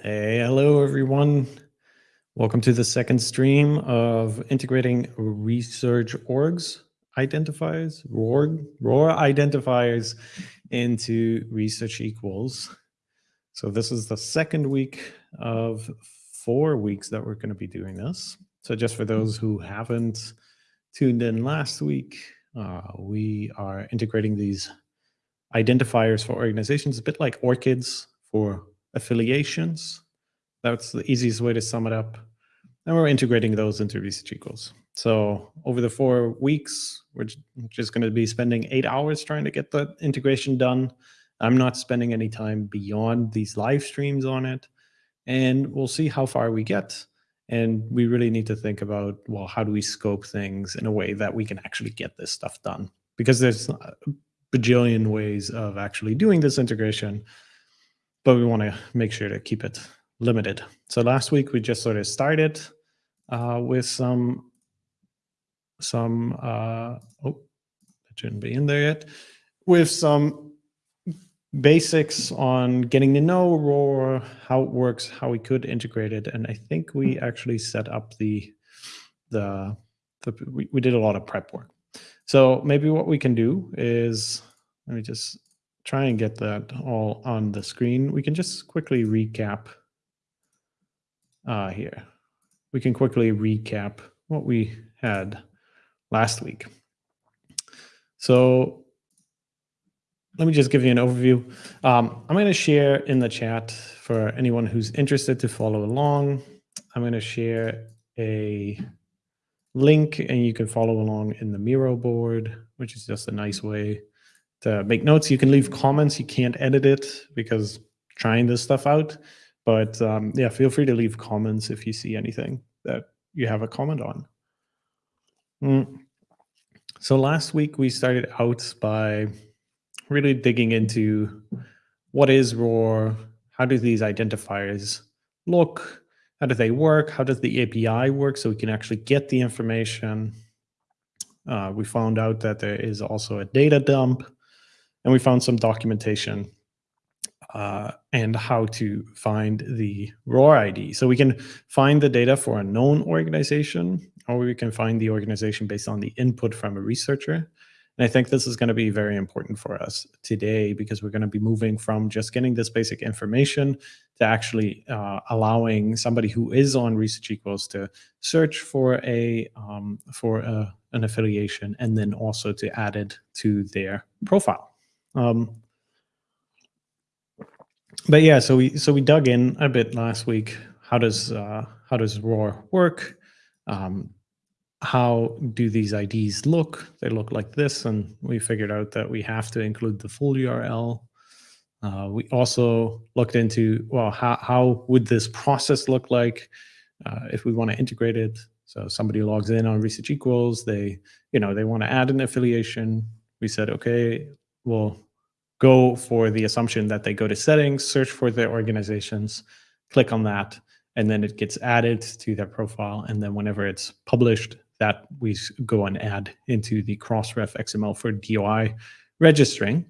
Hey, hello everyone. Welcome to the second stream of integrating research orgs identifiers, ROR, ROR identifiers into research equals. So this is the second week of four weeks that we're going to be doing this. So just for those who haven't tuned in last week, uh, we are integrating these identifiers for organizations, a bit like ORCIDs for affiliations. That's the easiest way to sum it up. And we're integrating those into research equals. So over the four weeks, we're just going to be spending eight hours trying to get the integration done. I'm not spending any time beyond these live streams on it. And we'll see how far we get. And we really need to think about, well, how do we scope things in a way that we can actually get this stuff done? Because there's a bajillion ways of actually doing this integration but we want to make sure to keep it limited. So last week we just sort of started uh, with some some uh, oh that shouldn't be in there yet with some basics on getting to know ROR, how it works, how we could integrate it, and I think we actually set up the the, the we, we did a lot of prep work. So maybe what we can do is let me just try and get that all on the screen, we can just quickly recap uh, here. We can quickly recap what we had last week. So let me just give you an overview. Um, I'm going to share in the chat for anyone who's interested to follow along. I'm going to share a link and you can follow along in the Miro board, which is just a nice way to make notes. You can leave comments. You can't edit it because trying this stuff out. But um, yeah, feel free to leave comments if you see anything that you have a comment on. Mm. So last week we started out by really digging into what is ROR, how do these identifiers look, how do they work, how does the API work so we can actually get the information. Uh, we found out that there is also a data dump and we found some documentation uh, and how to find the ROR ID. So we can find the data for a known organization, or we can find the organization based on the input from a researcher. And I think this is going to be very important for us today because we're going to be moving from just getting this basic information to actually uh, allowing somebody who is on Research Equals to search for a um, for a, an affiliation and then also to add it to their profile. Um, but yeah, so we so we dug in a bit last week. How does uh, how does ROR work? Um, how do these IDs look? They look like this, and we figured out that we have to include the full URL. Uh, we also looked into well, how how would this process look like uh, if we want to integrate it? So somebody logs in on Research Equals, they you know they want to add an affiliation. We said, okay, will go for the assumption that they go to settings, search for their organizations, click on that, and then it gets added to their profile. And then whenever it's published, that we go and add into the Crossref XML for DOI registering.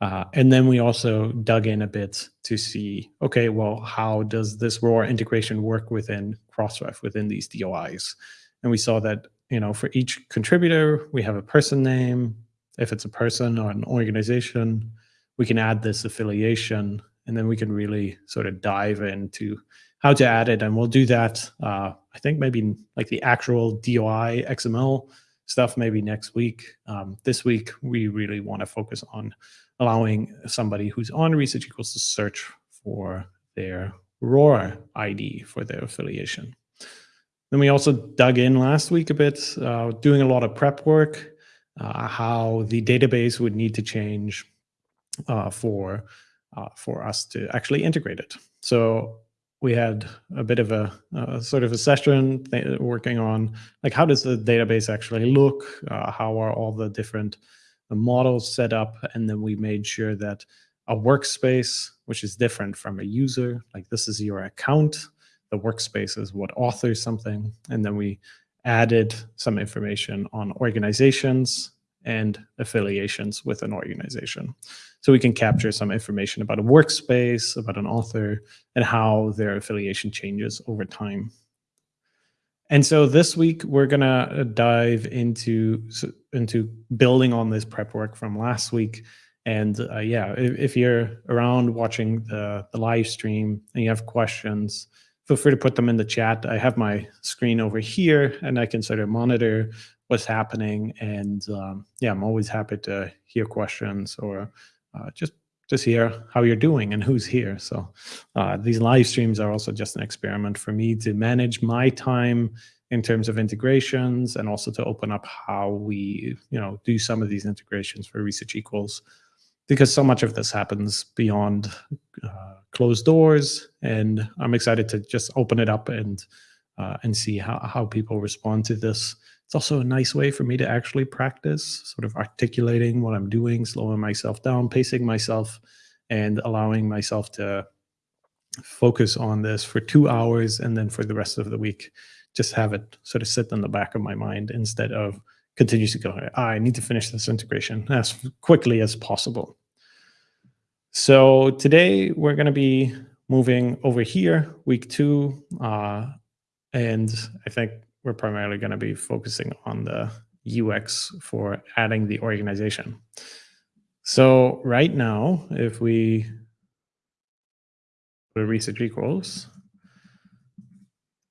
Uh, and then we also dug in a bit to see, okay, well, how does this ROR integration work within Crossref, within these DOIs? And we saw that, you know, for each contributor, we have a person name, if it's a person or an organization, we can add this affiliation and then we can really sort of dive into how to add it. And we'll do that, uh, I think maybe like the actual DOI XML stuff maybe next week. Um, this week, we really want to focus on allowing somebody who's on Research Equals to search for their ROR ID for their affiliation. Then we also dug in last week a bit, uh, doing a lot of prep work uh, how the database would need to change uh, for uh, for us to actually integrate it. So we had a bit of a, sort of a session working on like how does the database actually look, uh, how are all the different models set up, and then we made sure that a workspace, which is different from a user, like this is your account, the workspace is what authors something, and then we added some information on organizations and affiliations with an organization. So we can capture some information about a workspace, about an author, and how their affiliation changes over time. And so this week we're gonna dive into into building on this prep work from last week. And uh, yeah, if, if, you're around watching the, the live stream and you have questions, feel free to put them in the chat. I have my screen over here and I can sort of monitor what's happening. And um, yeah, I'm always happy to hear questions or uh, just just hear how you're doing and who's here. So uh, these live streams are also just an experiment for me to manage my time in terms of integrations and also to open up how we you know do some of these integrations for research equals because so much of this happens beyond uh, closed doors. And I'm excited to just open it up and uh, and see how, how people respond to this. It's also a nice way for me to actually practice sort of articulating what I'm doing, slowing myself down, pacing myself, and allowing myself to focus on this for two hours and then for the rest of the week, just have it sort of sit in the back of my mind instead of continues to go, I need to finish this integration as quickly as possible. So today we're going to be moving over here, week two, uh, and I think we're primarily going to be focusing on the UX for adding the organization. So right now, if we put research equals,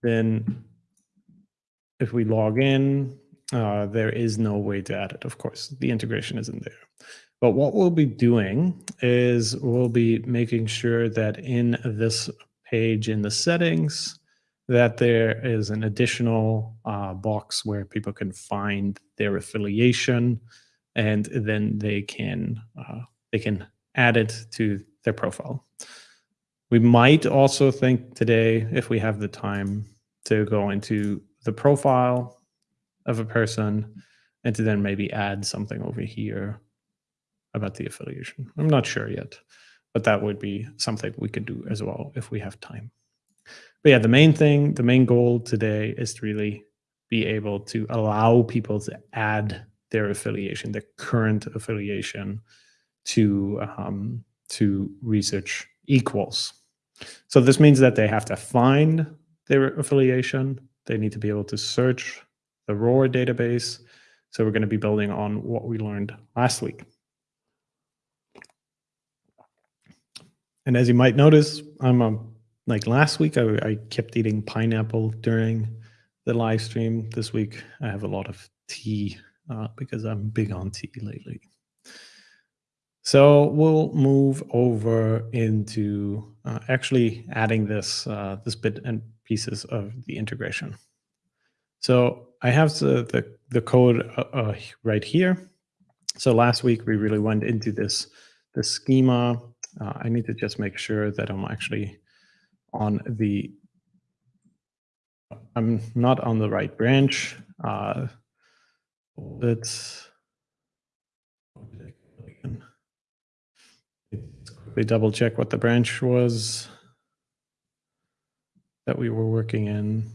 then if we log in, uh, there is no way to add it, of course. The integration isn't there. But what we'll be doing is we'll be making sure that in this page in the settings, that there is an additional uh, box where people can find their affiliation and then they can uh, they can add it to their profile. We might also think today, if we have the time, to go into the profile of a person and to then maybe add something over here about the affiliation. I'm not sure yet, but that would be something we could do as well if we have time. But yeah, the main thing, the main goal today is to really be able to allow people to add their affiliation, their current affiliation to um, to research equals. So this means that they have to find their affiliation. They need to be able to search the ROR database. So we're going to be building on what we learned last week. And as you might notice, I'm um, like last week, I, I kept eating pineapple during the live stream. This week, I have a lot of tea uh, because I'm big on tea lately. So we'll move over into uh, actually adding this uh, this bit and pieces of the integration. So I have the, the, the code uh, uh, right here. So last week we really went into this, this schema. Uh, I need to just make sure that I'm actually on the, I'm not on the right branch. Uh, let's, quickly double check what the branch was that we were working in.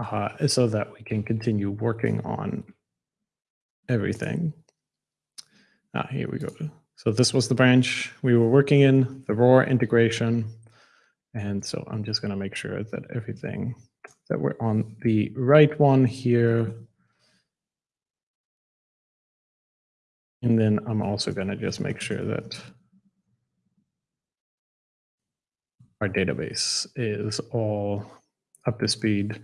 Uh, so that we can continue working on everything. Ah, here we go. So this was the branch we were working in, the ROR integration. And so I'm just going to make sure that everything that we're on the right one here. And then I'm also going to just make sure that our database is all up to speed.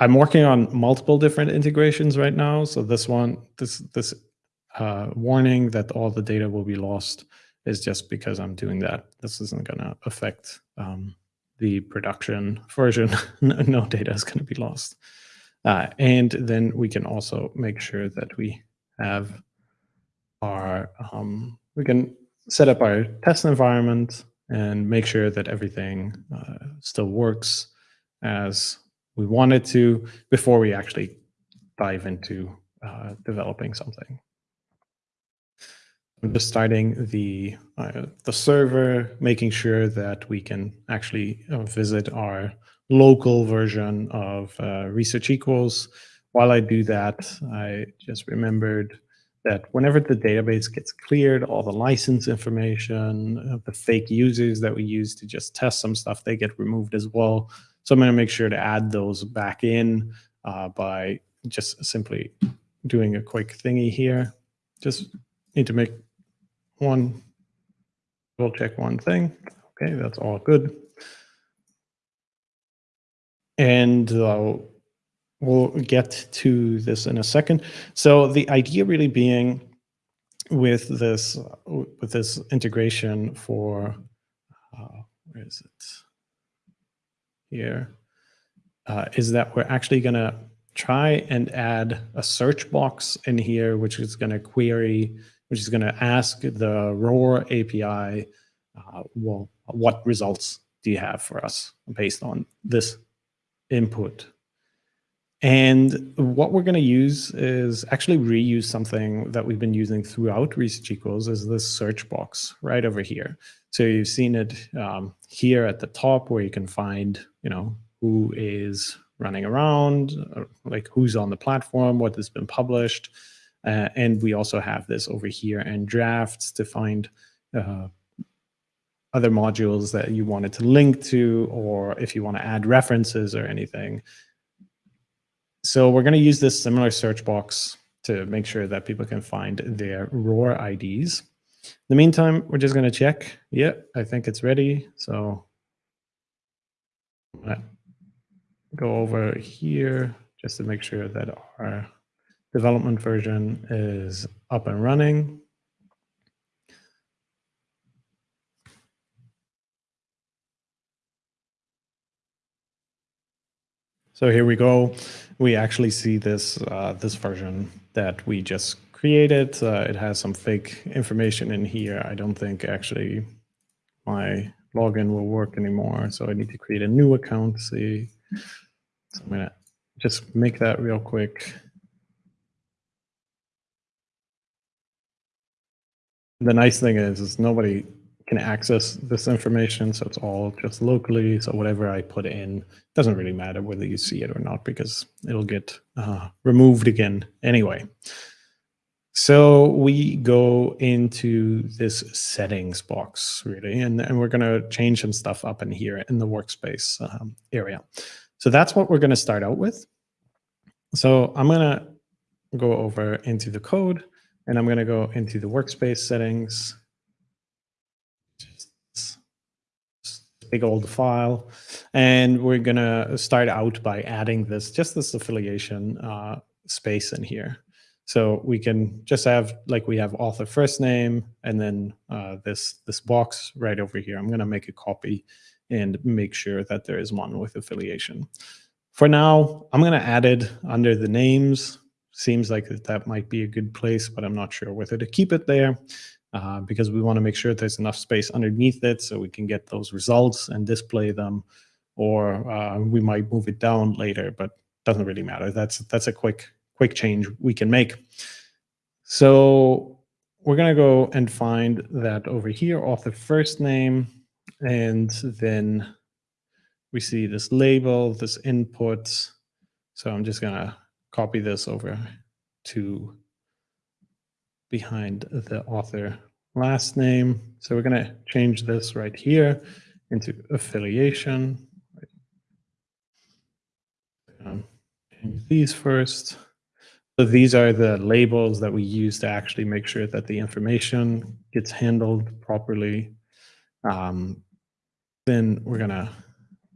I'm working on multiple different integrations right now. So this one, this this uh, warning that all the data will be lost is just because I'm doing that. This isn't going to affect um, the production version. no data is going to be lost. Uh, and then we can also make sure that we have our, um, we can set up our test environment and make sure that everything uh, still works as we wanted to before we actually dive into uh, developing something. I'm just starting the uh, the server, making sure that we can actually uh, visit our local version of uh, research equals. While I do that, I just remembered that whenever the database gets cleared, all the license information, the fake users that we use to just test some stuff, they get removed as well. So I'm going to make sure to add those back in uh, by just simply doing a quick thingy here. Just need to make one, we'll check one thing. Okay, that's all good. And uh, we'll get to this in a second. So the idea really being with this with this integration for uh, where is it here uh, is that we're actually going to try and add a search box in here, which is going to query, which is going to ask the ROR API, uh, well, what results do you have for us based on this input. And what we're going to use is actually reuse something that we've been using throughout Research Equals is this search box right over here. So you've seen it um, here at the top where you can find, you know, who is running around, uh, like who's on the platform, what has been published. Uh, and we also have this over here and drafts to find uh, other modules that you wanted to link to, or if you want to add references or anything. So we're going to use this similar search box to make sure that people can find their ROR IDs. In the meantime, we're just going to check. Yeah, I think it's ready. So uh, go over here just to make sure that our development version is up and running. So here we go. We actually see this uh, this version that we just created. Uh, it has some fake information in here. I don't think actually my login will work anymore. So I need to create a new account. See, so I'm gonna just make that real quick. The nice thing is, is nobody can access this information. So it's all just locally. So whatever I put in doesn't really matter whether you see it or not because it'll get uh, removed again anyway. So we go into this settings box really, and, and we're going to change some stuff up in here in the workspace um, area. So that's what we're going to start out with. So I'm going to go over into the code and I'm going to go into the workspace settings big old file. And we're going to start out by adding this, just this affiliation uh, space in here. So we can just have, like we have author first name, and then uh, this, this box right over here. I'm going to make a copy and make sure that there is one with affiliation. For now, I'm going to add it under the names. Seems like that might be a good place, but I'm not sure whether to keep it there uh, because we want to make sure there's enough space underneath it so we can get those results and display them, or uh, we might move it down later, but doesn't really matter. That's that's a quick quick change we can make. So we're going to go and find that over here, author first name, and then we see this label, this input. So I'm just going to copy this over to behind the author last name. So we're going to change this right here into affiliation. Um, these first. So these are the labels that we use to actually make sure that the information gets handled properly. Um, then we're going to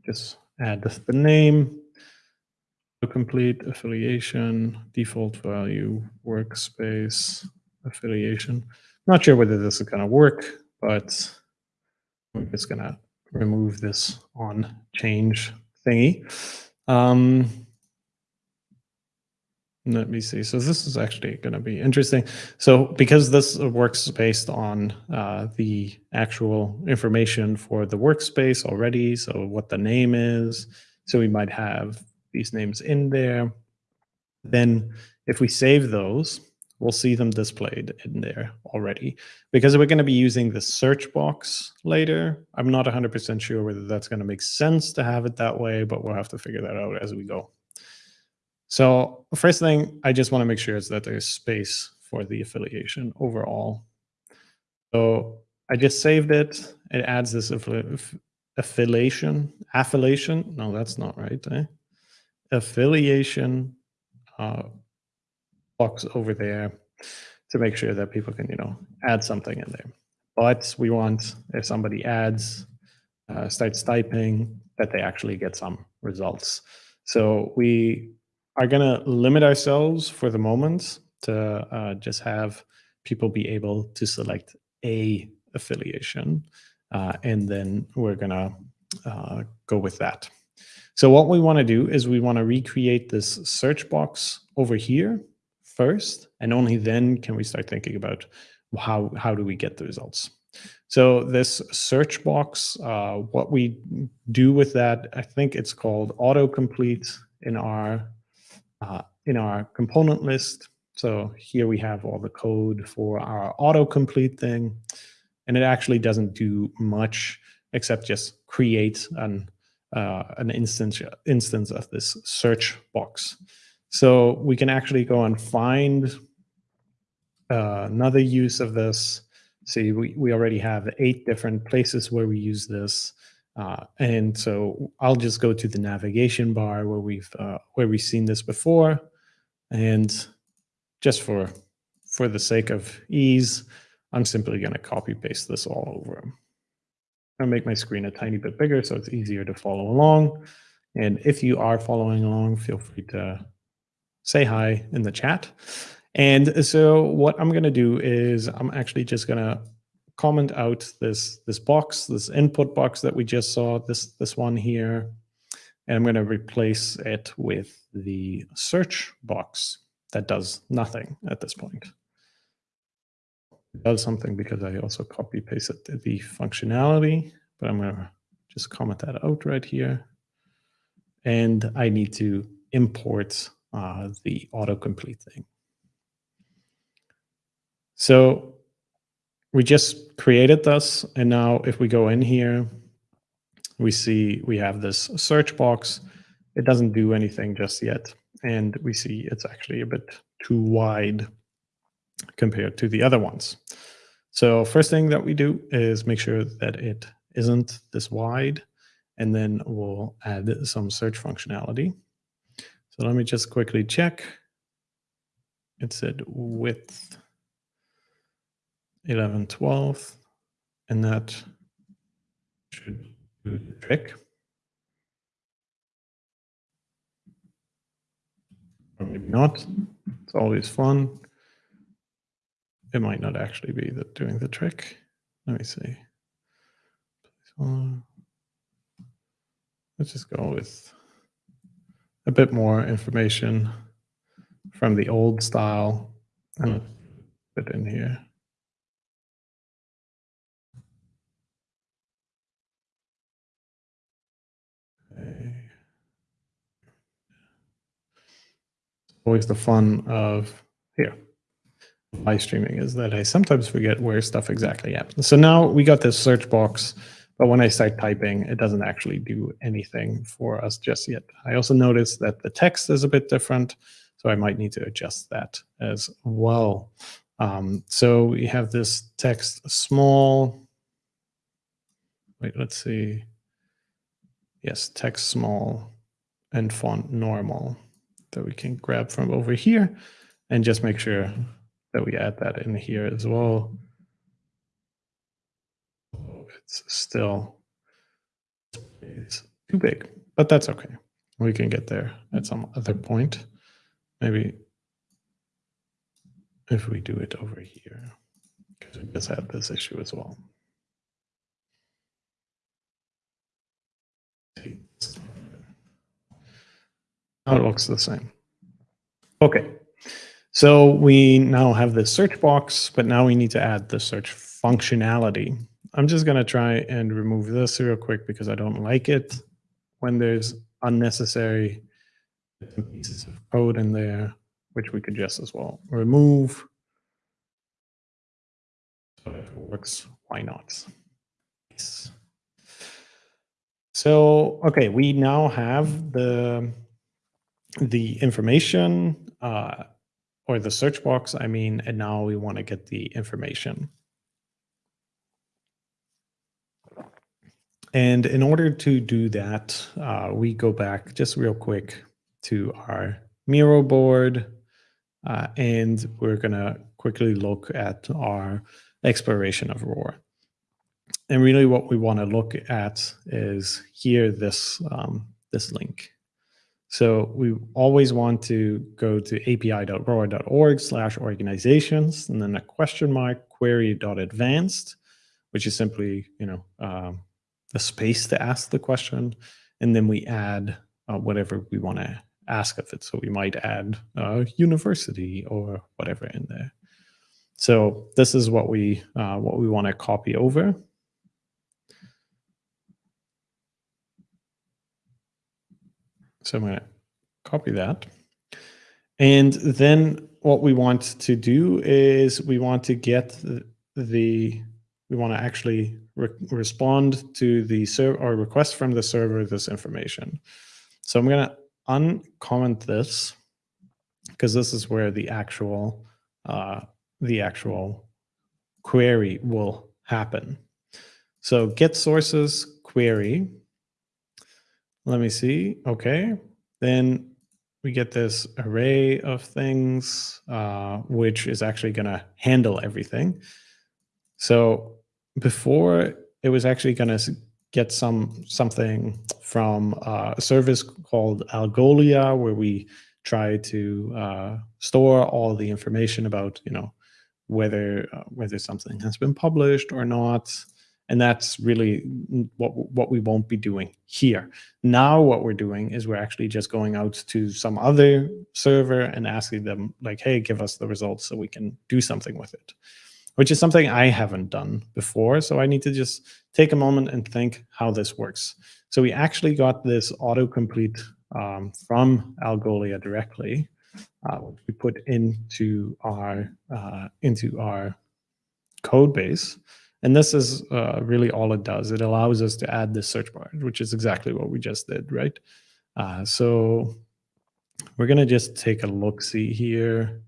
just add the name, complete affiliation, default value, workspace, affiliation. Not sure whether this is going to work, but I'm just going to remove this on change thingy. Um, let me see. So this is actually going to be interesting. So because this works based on uh, the actual information for the workspace already, so what the name is, so we might have these names in there. Then if we save those, we'll see them displayed in there already. Because we're going to be using the search box later, I'm not 100% sure whether that's going to make sense to have it that way, but we'll have to figure that out as we go. So first thing I just want to make sure is that there's space for the affiliation overall. So I just saved it. It adds this affiliation, affiliation. No, that's not right. Eh? Affiliation uh, box over there to make sure that people can, you know, add something in there. But we want if somebody adds, uh, starts typing, that they actually get some results. So we are going to limit ourselves for the moment to uh, just have people be able to select a affiliation, uh, and then we're going to uh, go with that. So what we want to do is we want to recreate this search box over here first, and only then can we start thinking about how, how do we get the results. So this search box, uh, what we do with that, I think it's called autocomplete in our uh, in our component list. So here we have all the code for our autocomplete thing. And it actually doesn't do much except just create an, uh, an instance, instance of this search box. So we can actually go and find uh, another use of this. See, we, we already have eight different places where we use this. Uh, and so I'll just go to the navigation bar where we've uh, where we've seen this before, and just for for the sake of ease, I'm simply going to copy paste this all over. I'll make my screen a tiny bit bigger so it's easier to follow along. And if you are following along, feel free to say hi in the chat. And so what I'm going to do is I'm actually just going to comment out this this box, this input box that we just saw, this this one here, and I'm going to replace it with the search box that does nothing at this point. It does something because I also copy pasted the functionality, but I'm going to just comment that out right here. And I need to import uh, the autocomplete thing. So we just created this. And now if we go in here, we see we have this search box. It doesn't do anything just yet. And we see it's actually a bit too wide compared to the other ones. So first thing that we do is make sure that it isn't this wide, and then we'll add some search functionality. So let me just quickly check. It said width 11, 12, and that should do the trick. Or maybe not. It's always fun. It might not actually be doing the trick. Let me see. Let's just go with a bit more information from the old style and put in here. always the fun of here live streaming is that I sometimes forget where stuff exactly happens. So now we got this search box, but when I start typing, it doesn't actually do anything for us just yet. I also noticed that the text is a bit different, so I might need to adjust that as well. Um, so we have this text small. Wait, let's see. Yes, text small and font normal that we can grab from over here and just make sure that we add that in here as well. It's still it's too big, but that's okay. We can get there at some other point. Maybe if we do it over here, because we just had this issue as well. Now it looks the same. Okay, so we now have the search box, but now we need to add the search functionality. I'm just going to try and remove this real quick because I don't like it when there's unnecessary pieces of code in there, which we could just as well remove. So if it works, why not? Yes. So, okay, we now have the the information uh, or the search box, I mean, and now we want to get the information. And in order to do that, uh, we go back just real quick to our Miro board, uh, and we're going to quickly look at our exploration of ROR. And really what we want to look at is here, this, um, this link. So we always want to go to api.ror.org slash organizations and then a question mark query.advanced, which is simply, you know, um, the space to ask the question. And then we add uh, whatever we want to ask of it. So we might add uh, university or whatever in there. So this is what we uh, what we want to copy over. So I'm going to copy that. And then what we want to do is we want to get the, the we want to actually re respond to the server or request from the server this information. So I'm going to uncomment this because this is where the actual uh, the actual query will happen. So get sources query let me see. Okay. Then we get this array of things, uh, which is actually going to handle everything. So before it was actually going to get some something from a service called Algolia, where we try to uh, store all the information about, you know, whether uh, whether something has been published or not, and that's really what, what we won't be doing here. Now what we're doing is we're actually just going out to some other server and asking them like, hey, give us the results so we can do something with it, which is something I haven't done before. So I need to just take a moment and think how this works. So we actually got this autocomplete um, from Algolia directly, uh, which we put into our uh, into our code base. And this is uh, really all it does. It allows us to add this search bar, which is exactly what we just did, right? Uh, so we're going to just take a look-see here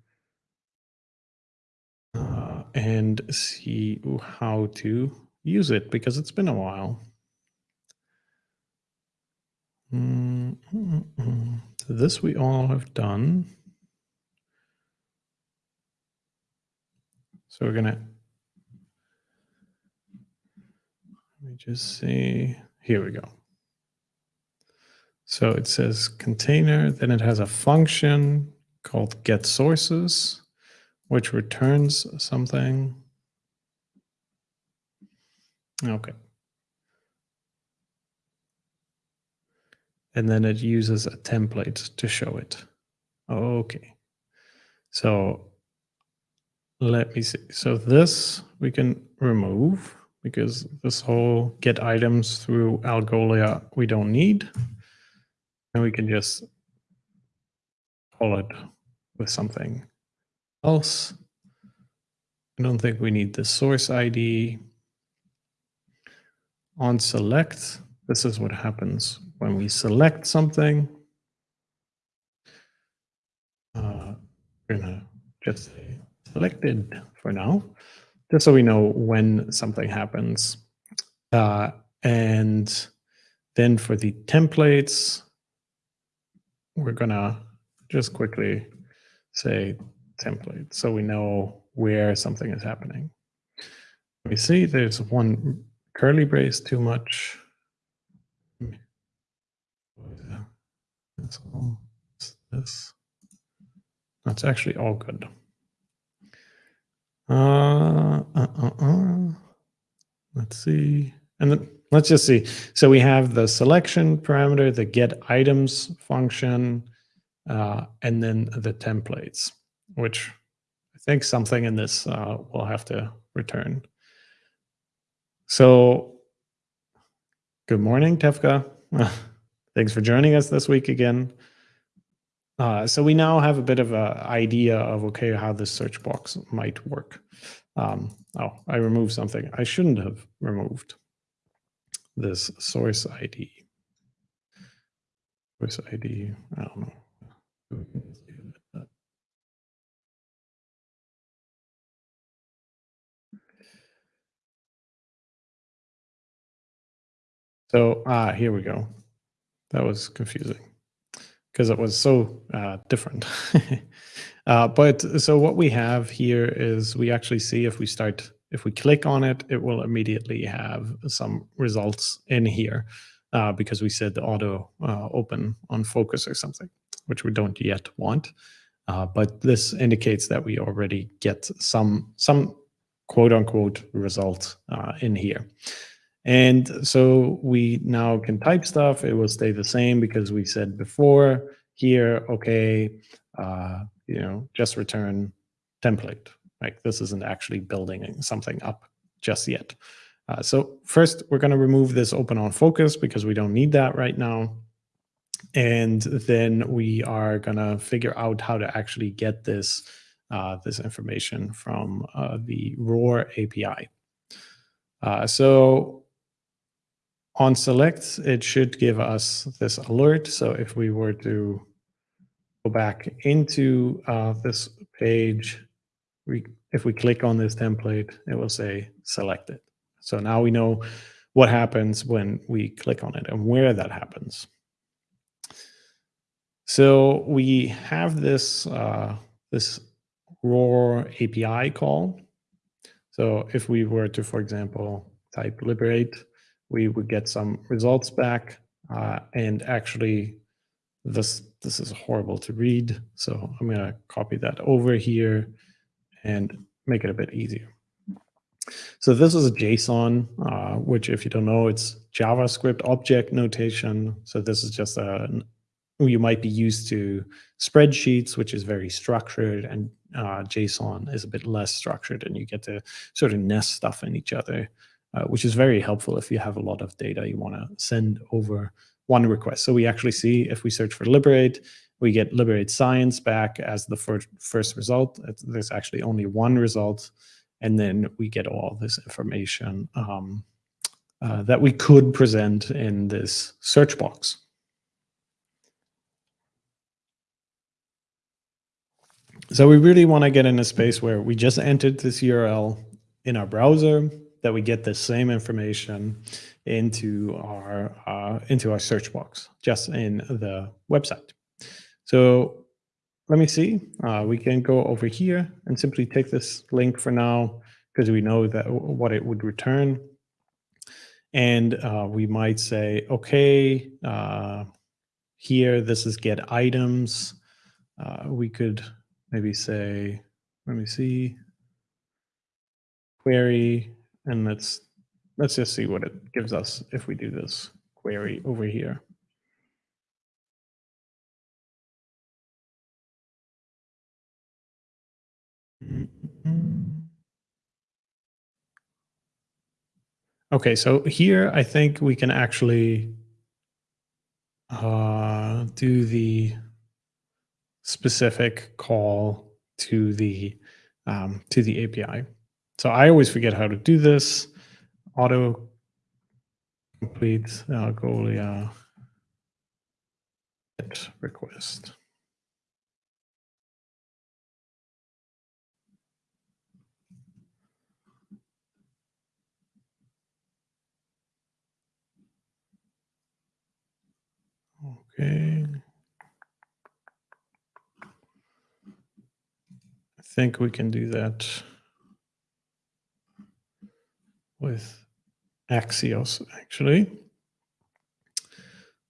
uh, and see how to use it because it's been a while. Mm this we all have done. So we're going to Let me just see. Here we go. So it says container, then it has a function called get sources, which returns something. Okay. And then it uses a template to show it. Okay. So let me see. So this we can remove because this whole get items through Algolia we don't need. And we can just call it with something else. I don't think we need the source ID. On select, this is what happens when we select something. Uh, we're gonna just say selected for now just so we know when something happens. Uh, and then for the templates, we're gonna just quickly say template so we know where something is happening. We see there's one curly brace too much. That's all this. That's actually all good. Uh, uh, uh, uh, Let's see. And then let's just see. So we have the selection parameter, the get items function, uh, and then the templates, which I think something in this uh, will have to return. So good morning, Tefka. Thanks for joining us this week again. Uh, so we now have a bit of an idea of, okay, how this search box might work. Um, oh, I removed something I shouldn't have removed. This source ID. Source ID, I don't know. So, ah, here we go. That was confusing because it was so uh, different. uh, but so what we have here is we actually see if we start, if we click on it, it will immediately have some results in here uh, because we said the auto uh, open on focus or something, which we don't yet want. Uh, but this indicates that we already get some some quote unquote result uh, in here. And so we now can type stuff. It will stay the same because we said before here, okay, uh, you know, just return template. Like this isn't actually building something up just yet. Uh, so first, we're going to remove this open on focus because we don't need that right now. And then we are going to figure out how to actually get this uh, this information from uh, the ROR API. Uh, so on select, it should give us this alert. So if we were to go back into uh, this page, we, if we click on this template, it will say selected. So now we know what happens when we click on it and where that happens. So we have this, uh, this ROR API call. So if we were to, for example, type liberate, we would get some results back. Uh, and actually, this this is horrible to read. So I'm going to copy that over here and make it a bit easier. So this is a JSON, uh, which if you don't know, it's JavaScript object notation. So this is just a, you might be used to spreadsheets, which is very structured, and uh, JSON is a bit less structured, and you get to sort of nest stuff in each other uh, which is very helpful if you have a lot of data you want to send over one request. So we actually see if we search for liberate, we get liberate science back as the first, first result. There's actually only one result. And then we get all this information um, uh, that we could present in this search box. So we really want to get in a space where we just entered this URL in our browser that we get the same information into our uh, into our search box just in the website. So let me see. Uh, we can go over here and simply take this link for now because we know that what it would return. And uh, we might say, okay, uh, here, this is get items. Uh, we could maybe say, let me see, query and let's let's just see what it gives us if we do this query over here. Okay, so here I think we can actually uh, do the specific call to the um, to the API. So I always forget how to do this. Auto complete uh, Golia request. Okay. I think we can do that with Axios actually.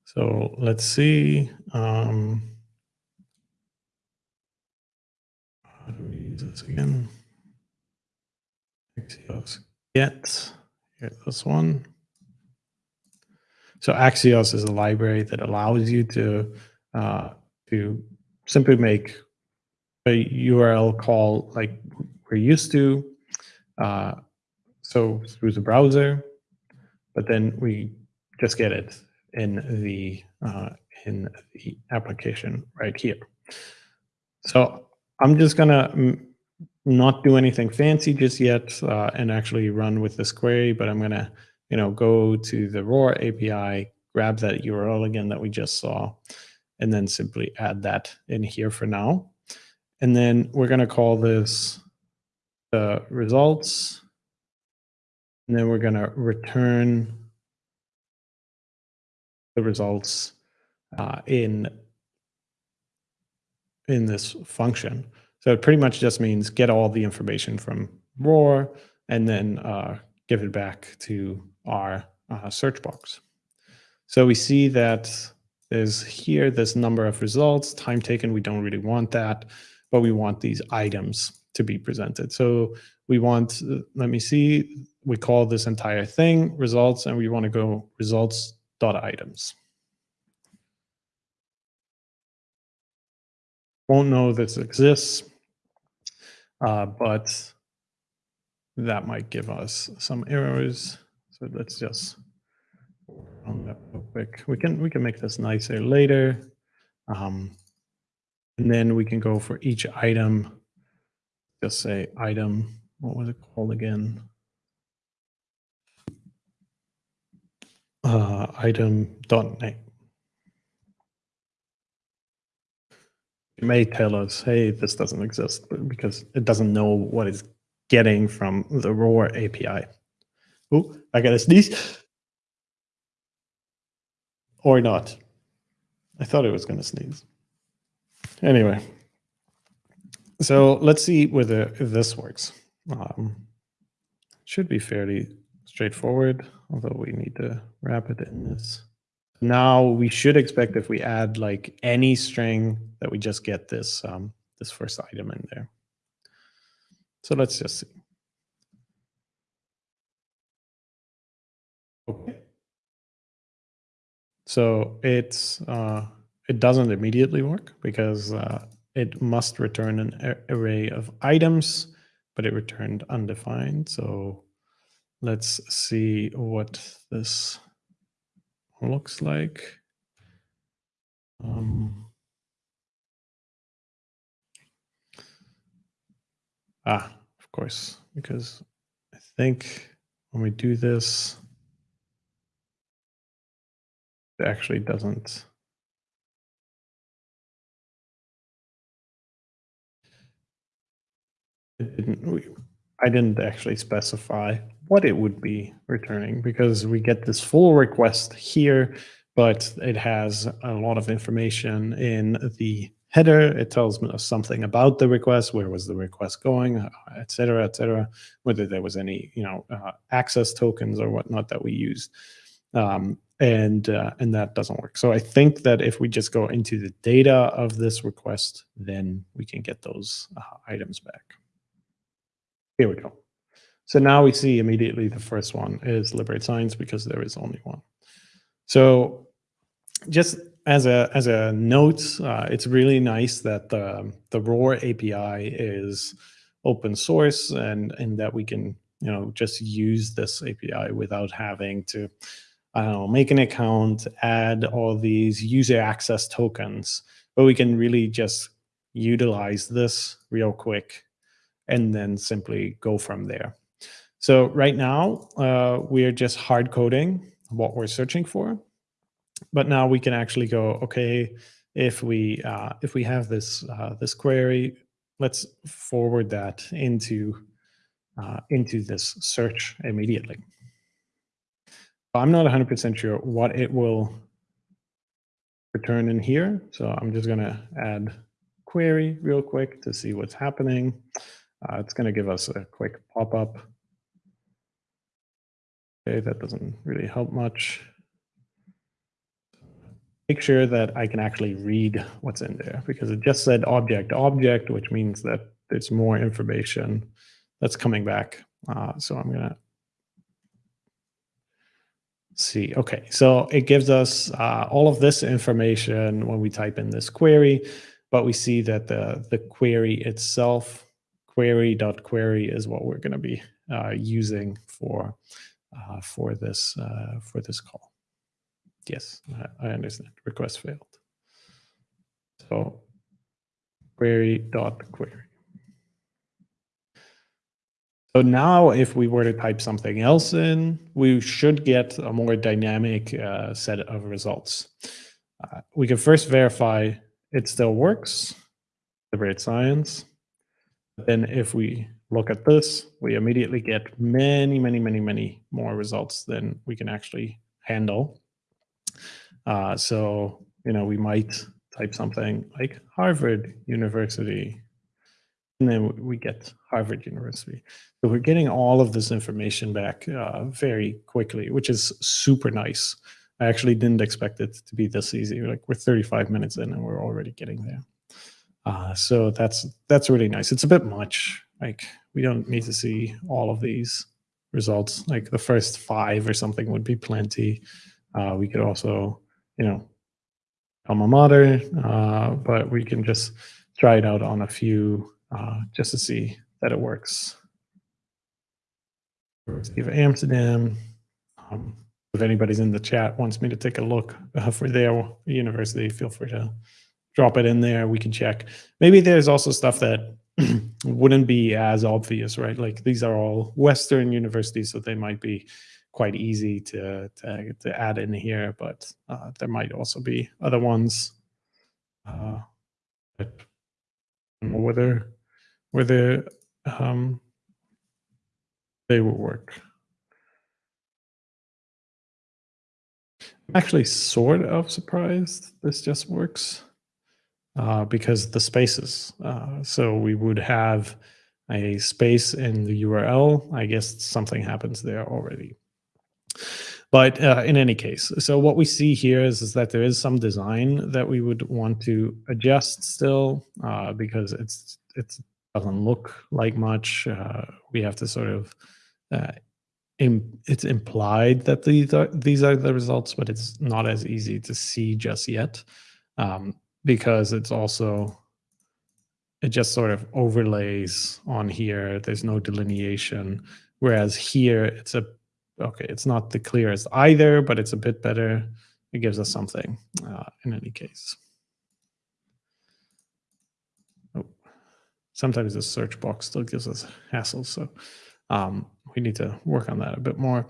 So let's see. Um, how do we use this again? Axios get, here's this one. So Axios is a library that allows you to uh, to simply make a URL call like we're used to, uh, so through the browser, but then we just get it in the uh, in the application right here. So I'm just gonna not do anything fancy just yet uh, and actually run with this query, but I'm gonna, you know, go to the ROR API, grab that URL again that we just saw, and then simply add that in here for now. And then we're gonna call this the results, and then we're gonna return the results uh, in in this function. So it pretty much just means get all the information from ROR and then uh, give it back to our uh, search box. So we see that there's here this number of results, time taken, we don't really want that, but we want these items to be presented. So we want, uh, let me see, we call this entire thing results and we want to go results dot items. Won't know this exists, uh, but that might give us some errors. So let's just run that real quick. We can we can make this nicer later. Um, and then we can go for each item. Just say item, what was it called again? Uh, item dot name. It may tell us, hey, this doesn't exist because it doesn't know what it's getting from the ROR API. Oh, I got a sneeze. Or not. I thought it was going to sneeze. Anyway, so let's see whether this works. Um, should be fairly straightforward, although we need to wrap it in this. Now we should expect if we add like any string that we just get this um, this first item in there. So let's just see. Okay. So it's uh, it doesn't immediately work because uh, it must return an array of items, but it returned undefined. So let's see what this looks like. Um, ah, of course, because I think when we do this, it actually doesn't. It didn't. We, I didn't actually specify what it would be returning because we get this full request here, but it has a lot of information in the header. It tells us something about the request, where was the request going, et cetera, et cetera, whether there was any, you know, uh, access tokens or whatnot that we used. Um, and uh, and that doesn't work. So I think that if we just go into the data of this request, then we can get those uh, items back. Here we go. So now we see immediately the first one is liberate science because there is only one. So just as a as a note, uh, it's really nice that the the ROR API is open source and and that we can you know just use this API without having to I don't know make an account, add all these user access tokens, but we can really just utilize this real quick and then simply go from there. So right now, uh, we are just hard coding what we're searching for. But now we can actually go, okay, if we uh, if we have this uh, this query, let's forward that into uh, into this search immediately. I'm not 100% sure what it will return in here. So I'm just going to add query real quick to see what's happening. Uh, it's going to give us a quick pop-up Okay, that doesn't really help much. Make sure that I can actually read what's in there because it just said object object, which means that there's more information that's coming back. Uh, so I'm gonna see. Okay, so it gives us uh, all of this information when we type in this query, but we see that the the query itself, query.query query is what we're going to be uh, using for uh, for this uh, for this call. Yes, I, understand. Request failed. So query dot query. So now if we were to type something else in, we should get a more dynamic uh, set of results. Uh, we can first verify it still works, the great science. Then if we look at this, we immediately get many, many, many, many more results than we can actually handle. Uh, so, you know, we might type something like Harvard University and then we get Harvard University. So we're getting all of this information back uh, very quickly, which is super nice. I actually didn't expect it to be this easy. Like we're 35 minutes in and we're already getting there. Uh, so that's that's really nice. It's a bit much. Like we don't need to see all of these results. Like the first five or something would be plenty. Uh, we could also, you know, alma mater, uh, but we can just try it out on a few uh, just to see that it works. Of Amsterdam. Um, if anybody's in the chat wants me to take a look uh, for their university, feel free to drop it in there. We can check. Maybe there's also stuff that wouldn't be as obvious, right? Like these are all Western universities, so they might be quite easy to to, to add in here, but uh, there might also be other ones uh, that whether whether um, they will work. I'm actually sort of surprised this just works uh, because the spaces. Uh, so we would have a space in the URL. I guess something happens there already. But uh, in any case, so what we see here is, is that there is some design that we would want to adjust still uh, because it's it's doesn't look like much. Uh, we have to sort of, uh, Im it's implied that these are, these are the results, but it's not as easy to see just yet um, because it's also, it just sort of overlays on here. There's no delineation. Whereas here it's a, okay, it's not the clearest either, but it's a bit better. It gives us something uh, in any case. sometimes the search box still gives us hassles. So um, we need to work on that a bit more.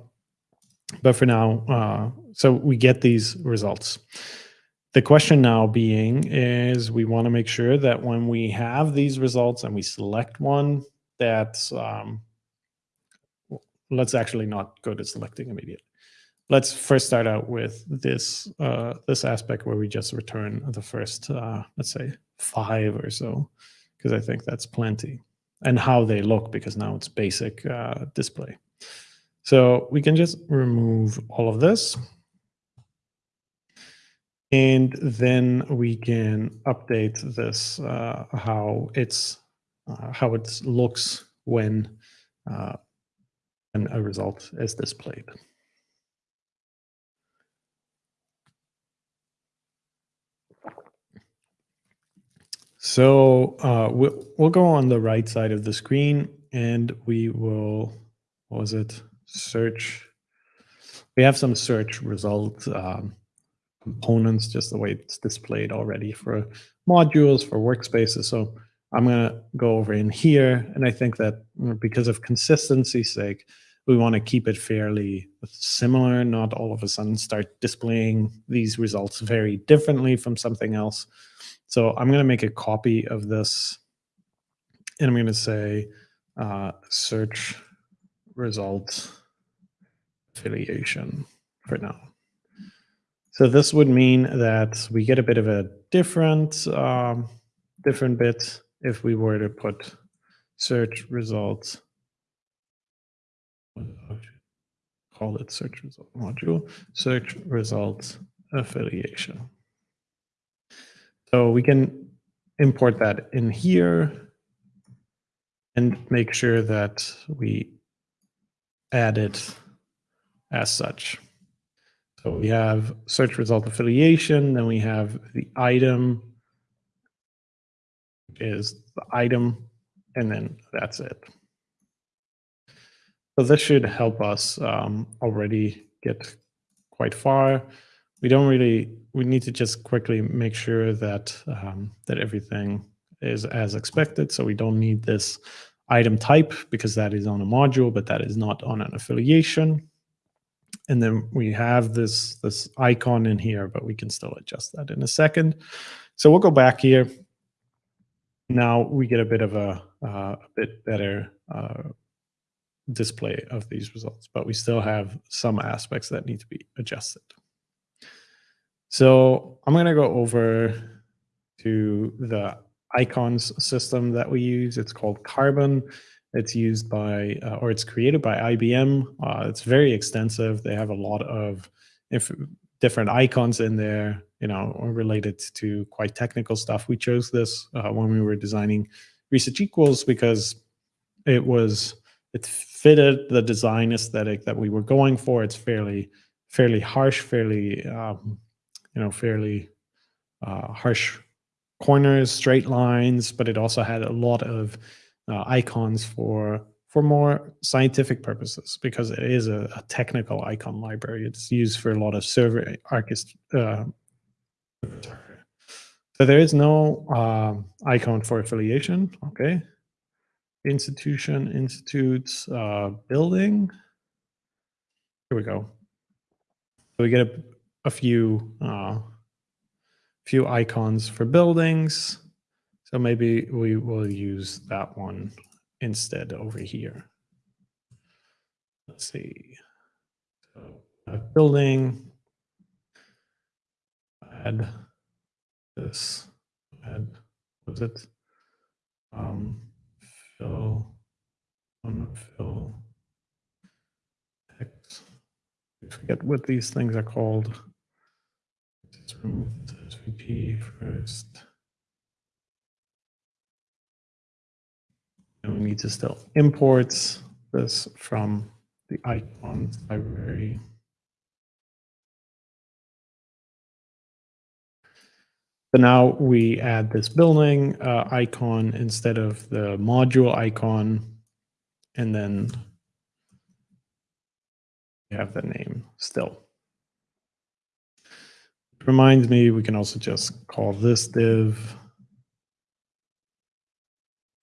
But for now, uh, so we get these results. The question now being is we want to make sure that when we have these results and we select one, that's, um, let's actually not go to selecting immediately. Let's first start out with this uh, this aspect where we just return the first, uh, let's say, five or so because I think that's plenty. And how they look, because now it's basic uh, display. So we can just remove all of this. And then we can update this, uh, how it's uh, how it looks when, uh, when a result is displayed. So uh, we'll, we'll go on the right side of the screen and we will, what was it, search. We have some search result um, components, just the way it's displayed already for modules, for workspaces. So I'm going to go over in here. And I think that because of consistency's sake, we want to keep it fairly similar, not all of a sudden start displaying these results very differently from something else. So I'm going to make a copy of this and I'm going to say uh, search result affiliation for now. So this would mean that we get a bit of a different um, different bit if we were to put search results call it search result module search results affiliation. So we can import that in here and make sure that we add it as such. So we have search result affiliation, then we have the item is the item, and then that's it. So this should help us um, already get quite far we don't really we need to just quickly make sure that um, that everything is as expected. So we don't need this item type because that is on a module, but that is not on an affiliation. And then we have this, this icon in here, but we can still adjust that in a second. So we'll go back here. Now we get a bit of a, uh, a bit better uh, display of these results, but we still have some aspects that need to be adjusted. So I'm going to go over to the icons system that we use. It's called Carbon. It's used by, uh, or it's created by IBM. Uh, it's very extensive. They have a lot of different icons in there, you know, related to quite technical stuff. We chose this uh, when we were designing research equals because it was, it fitted the design aesthetic that we were going for. It's fairly, fairly harsh, fairly, um, you know, fairly uh, harsh corners, straight lines, but it also had a lot of uh, icons for for more scientific purposes because it is a, a, technical icon library. It's used for a lot of server archist. Uh, so there is no um, icon for affiliation. Okay. Institution, institutes, uh, building. Here we go. So we get a, a few uh, few icons for buildings. So maybe we will use that one instead over here. Let's see. So a building, add this, add, was it? Um, fill, fill, text. I forget what these things are called. Let's remove SVG first. And we need to still import this from the icons library. So now we add this building uh, icon instead of the module icon, and then we have the name still. Reminds me, we can also just call this div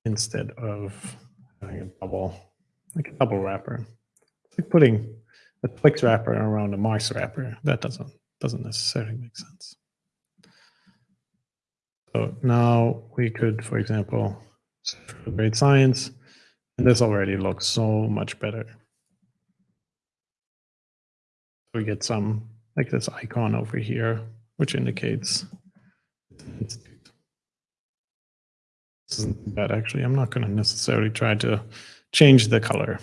instead of having a double, like a double wrapper. It's like putting a Twix wrapper around a Mars wrapper. That doesn't doesn't necessarily make sense. So now we could, for example, for grade science, and this already looks so much better. We get some like this icon over here, which indicates institute. This isn't bad, actually. I'm not going to necessarily try to change the color.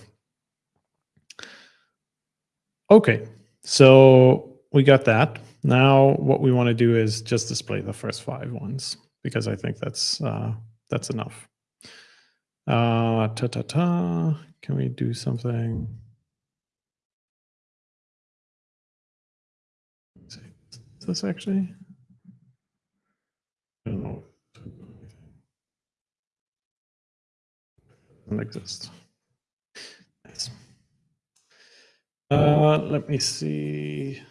Okay, so we got that. Now what we want to do is just display the first five ones because I think that's uh, that's enough. Uh, ta ta ta. Can we do something? Is this actually? I don't know. Doesn't exist. Nice. Uh, let me see.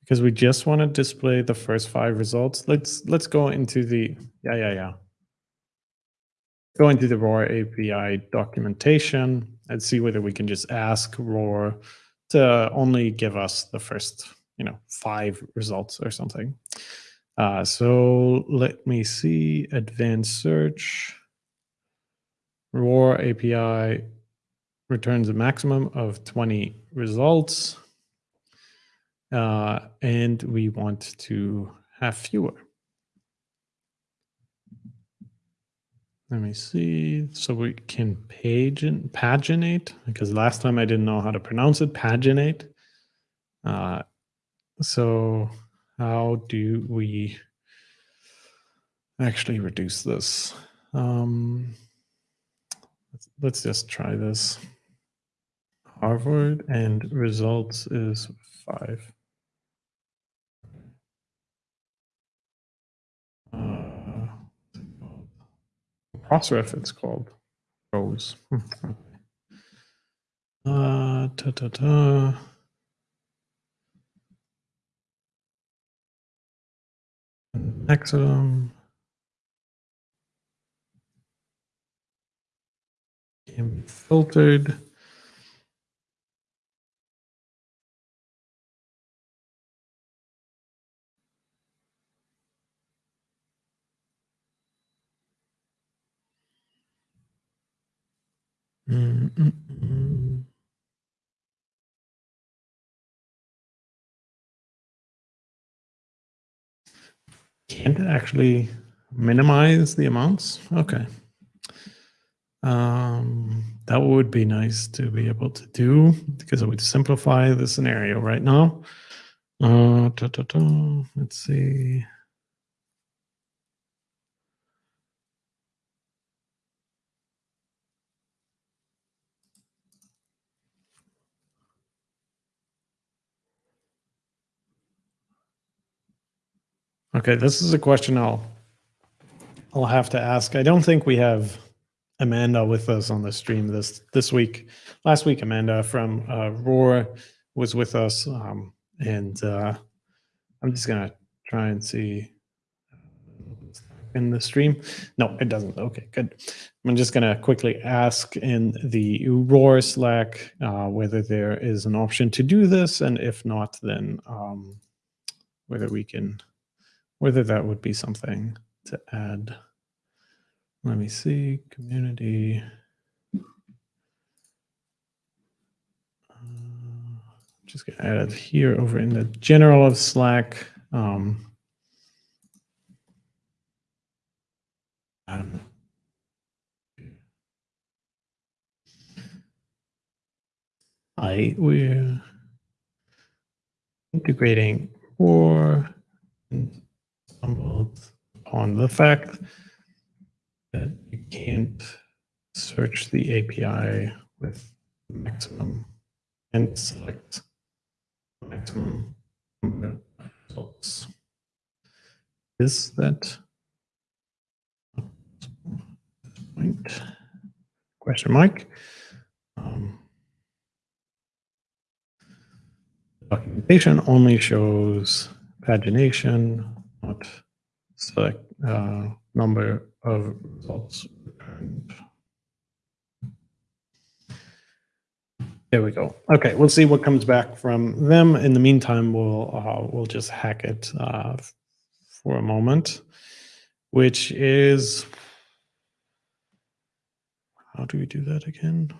Because we just want to display the first five results. Let's let's go into the yeah yeah yeah. Go into the ROR API documentation and see whether we can just ask ROR to only give us the first you know, five results or something. Uh, so let me see, advanced search, ROR API returns a maximum of 20 results. Uh, and we want to have fewer. Let me see. So we can page paginate because last time I didn't know how to pronounce it. Paginate. Uh, so how do we actually reduce this? Um, let's, just try this. Harvard and results is five. Uh, Crossref it's called. Rose. Uh, ta ta ta. Maximum. Can be filtered. Mm. Can't actually minimize the amounts. Okay. Um, that would be nice to be able to do because it would simplify the scenario right now. Uh, ta, ta, ta. Let's see. Okay, this is a question I'll I'll have to ask. I don't think we have Amanda with us on the stream this this week. Last week, Amanda from uh, ROR was with us, um, and uh, I'm just gonna try and see in the stream. No, it doesn't. Okay, good. I'm just gonna quickly ask in the ROR Slack uh, whether there is an option to do this, and if not, then um, whether we can whether that would be something to add. Let me see, community. Uh, just gonna add it here over in the general of Slack. Um, I we're integrating for stumbled upon the fact that you can't search the API with maximum and select maximum results. Is that point? Question mark. Um, documentation only shows pagination not select uh, number of results returned. There we go. Okay, we'll see what comes back from them. In the meantime, we'll uh, we'll just hack it uh, for a moment, which is how do we do that again?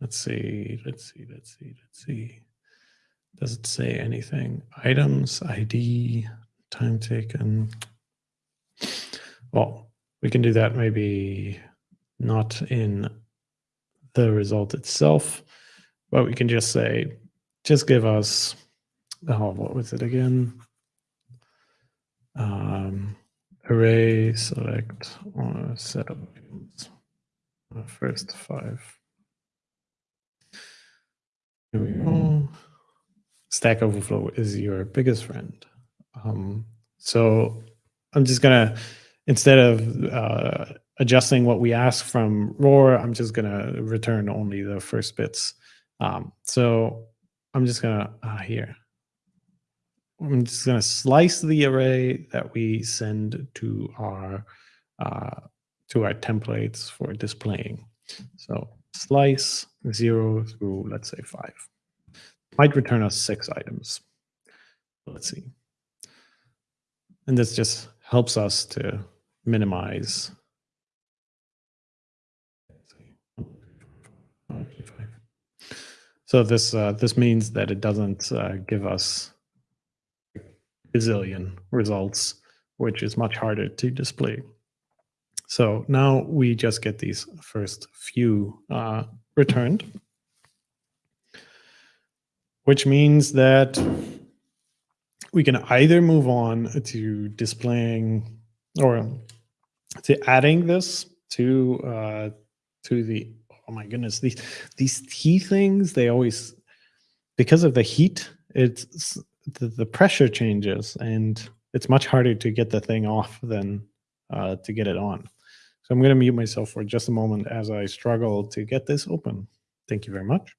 Let's see. Let's see. Let's see. Let's see. Does it say anything? Items, ID, time taken. Well, we can do that maybe not in the result itself, but we can just say, just give us, oh, what was it again? Um, array select on set of first five. Here we go. Stack Overflow is your biggest friend. Um, so I'm just gonna, instead of uh, adjusting what we ask from ROR, I'm just gonna return only the first bits. Um, so I'm just gonna, uh, here, I'm just gonna slice the array that we send to our, uh, to our templates for displaying. So slice zero through, let's say five. Might return us six items. Let's see. And this just helps us to minimize. So this uh, this means that it doesn't uh, give us gazillion results, which is much harder to display. So now we just get these first few uh, returned, which means that we can either move on to displaying or to adding this to uh, to the oh my goodness these these T things they always because of the heat it's the, the pressure changes and it's much harder to get the thing off than uh, to get it on. So I'm going to mute myself for just a moment as I struggle to get this open. Thank you very much.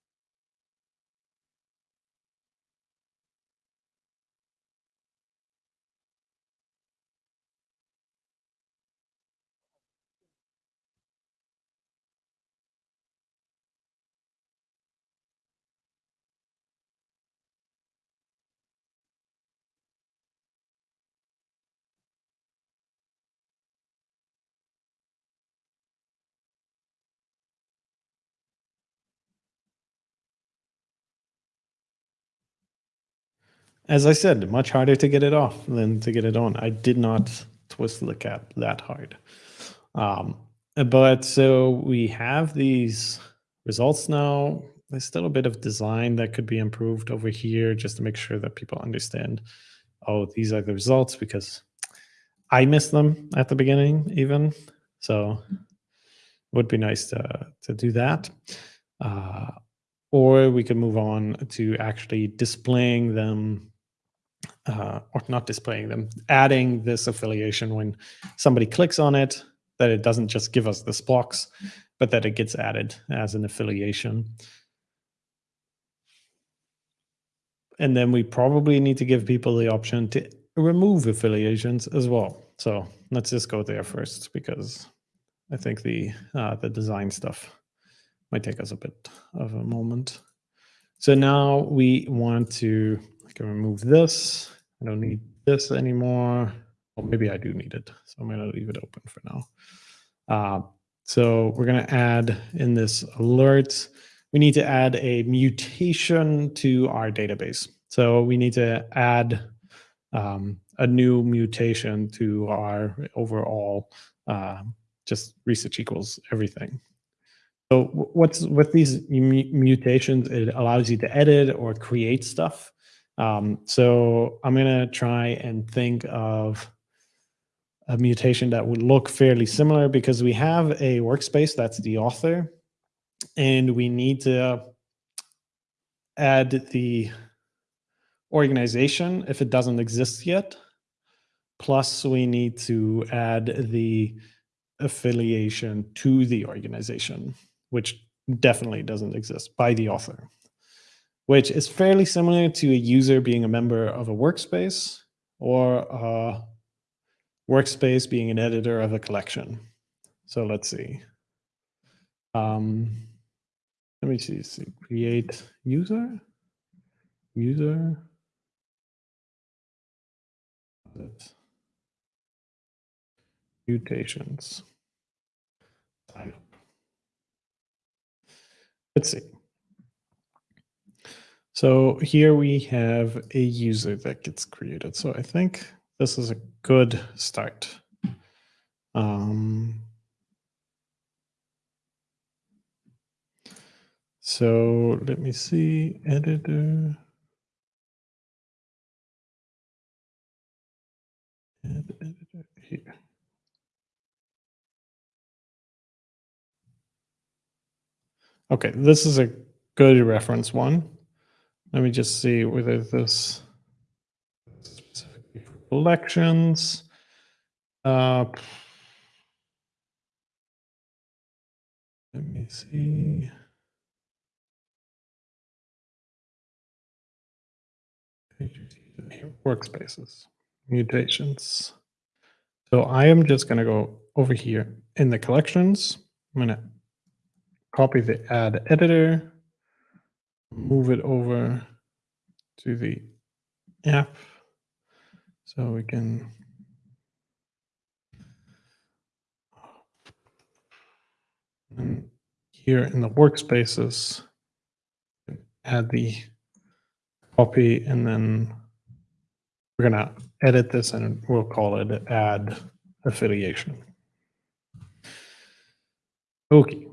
As I said, much harder to get it off than to get it on. I did not twist the cap that hard. Um, but so we have these results now. There's still a bit of design that could be improved over here just to make sure that people understand, oh, these are the results because I missed them at the beginning even. So it would be nice to, to do that. Uh, or we could move on to actually displaying them uh, or not displaying them, adding this affiliation when somebody clicks on it, that it doesn't just give us this box, but that it gets added as an affiliation. And then we probably need to give people the option to remove affiliations as well. So let's just go there first because I think the uh, the design stuff might take us a bit of a moment. So now we want to I can remove this. I don't need this anymore. Well, maybe I do need it. So I'm going to leave it open for now. Uh, so we're going to add in this alert, we need to add a mutation to our database. So we need to add um, a new mutation to our overall uh, just research equals everything. So what's with these mutations, it allows you to edit or create stuff. Um, so I'm going to try and think of a mutation that would look fairly similar because we have a workspace that's the author and we need to add the organization if it doesn't exist yet. Plus we need to add the affiliation to the organization, which definitely doesn't exist by the author which is fairly similar to a user being a member of a workspace or a workspace being an editor of a collection. So let's see. Um, let me see, see, create user, user. Mutations. Let's see. So here we have a user that gets created. So I think this is a good start. Um, so let me see, editor. editor here. Okay, this is a good reference one. Let me just see whether this specifically for collections. Uh, let me see. Workspaces, mutations. So I am just going to go over here in the collections. I'm going to copy the add editor move it over to the app so we can and here in the workspaces add the copy and then we're to edit this and we'll call it add affiliation. Okay.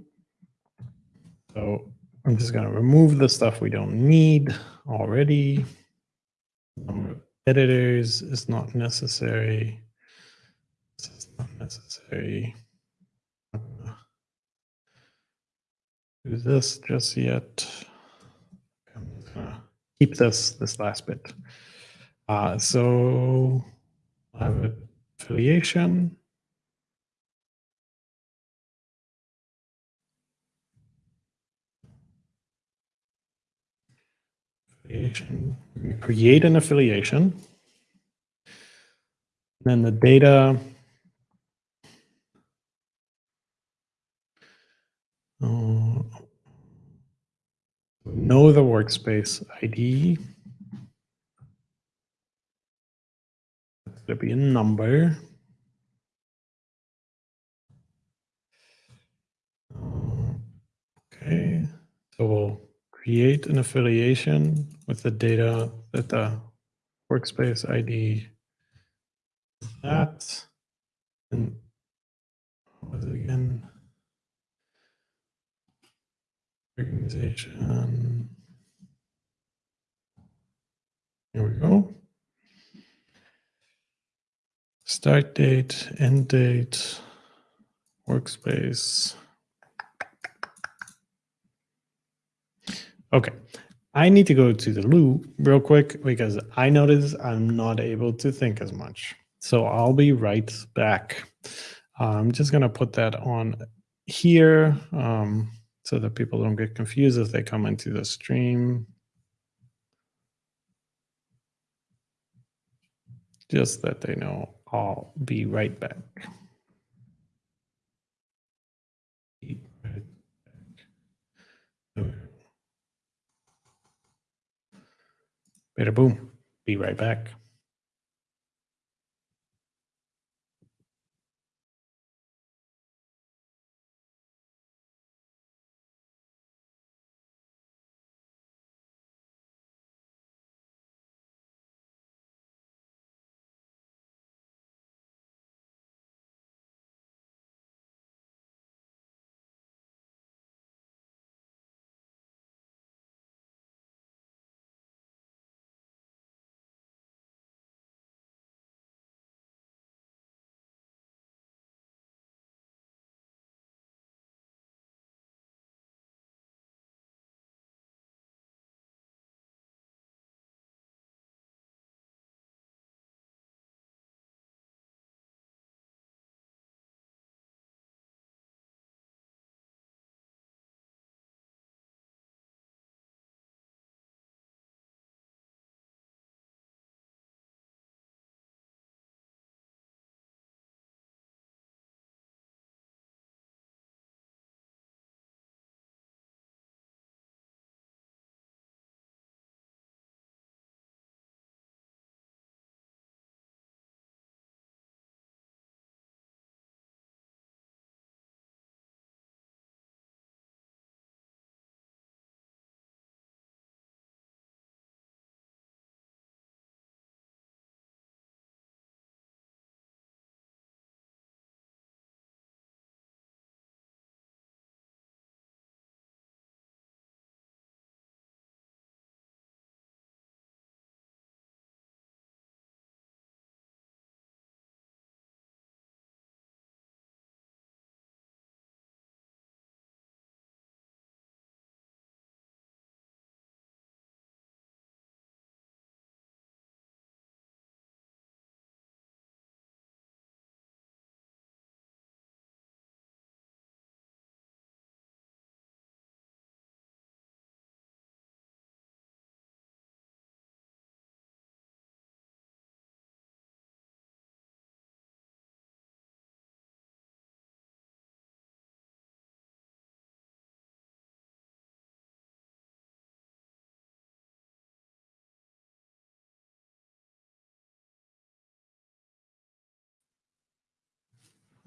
So I'm just going to remove the stuff we don't need already. Number of editors is not necessary. This is not necessary. Do this just yet. I'm just gonna keep this this last bit. Uh, so I have affiliation. Affiliation. create an affiliation. Then the data. Uh, know the workspace ID. That's going to be a number. Okay, so we'll create an affiliation with the data that the workspace ID that and what was it again? Organization. Here we go. Start date, end date, workspace. Okay, I need to go to the loo real quick because I notice I'm not able to think as much. So I'll be right back. I'm just going to put that on here um, so that people don't get confused as they come into the stream. Just that they know I'll be right back. Be Better boom. Be right back.